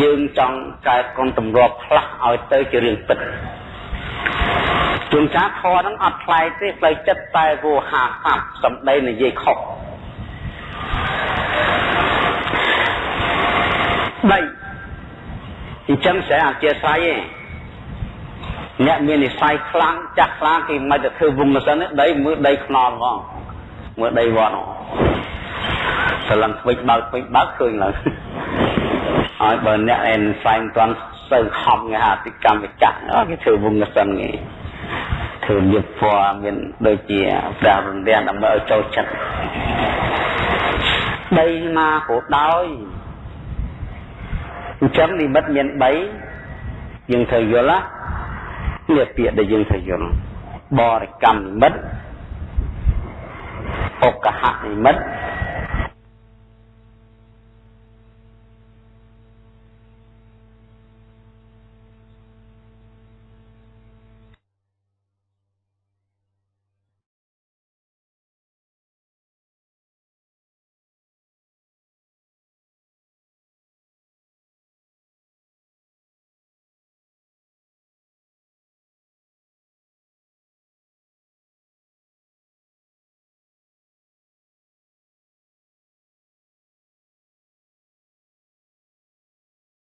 យើងចង់កែគុណទម្លាប់ផ្លាស់ឲ្យទៅជារឿងពិតជួនកាលធរហ្នឹងអត់ផ្លែកទេផ្លូវចិត្តតែវោហាស័ព្ទសំដីនិយាយខុសដីអញ្ចឹងស្រែអធិស្ឋានឯងអ្នកមាននិស័យខ្លាំងចាស់ខ្លាំងគេមិនទៅធ្វើវងសិនដីមើលដីខ្នល់ហ្មងមើលដីវត្ត ស្រឡឹងស្វិចបើកស្វិចបើកឃើញឡើងហើយបើអ្នកឯនសែងតាន់សូវខំគេហៅអតិកម្មវិចាគេធ្វើវងសិនគេធ្វើមានពណ៌មានដូចជាប្រារន្ទានដើម្បីឲ្យចូលចិត្តដីណាក៏ដោយអញ្ចឹងនិមិត្តមាន3យើងត្រូវយល់ណានេះពាក្យដែលយើងត្រូវយល់បរិកម្មនិមិត្តអកហនិមិត្ត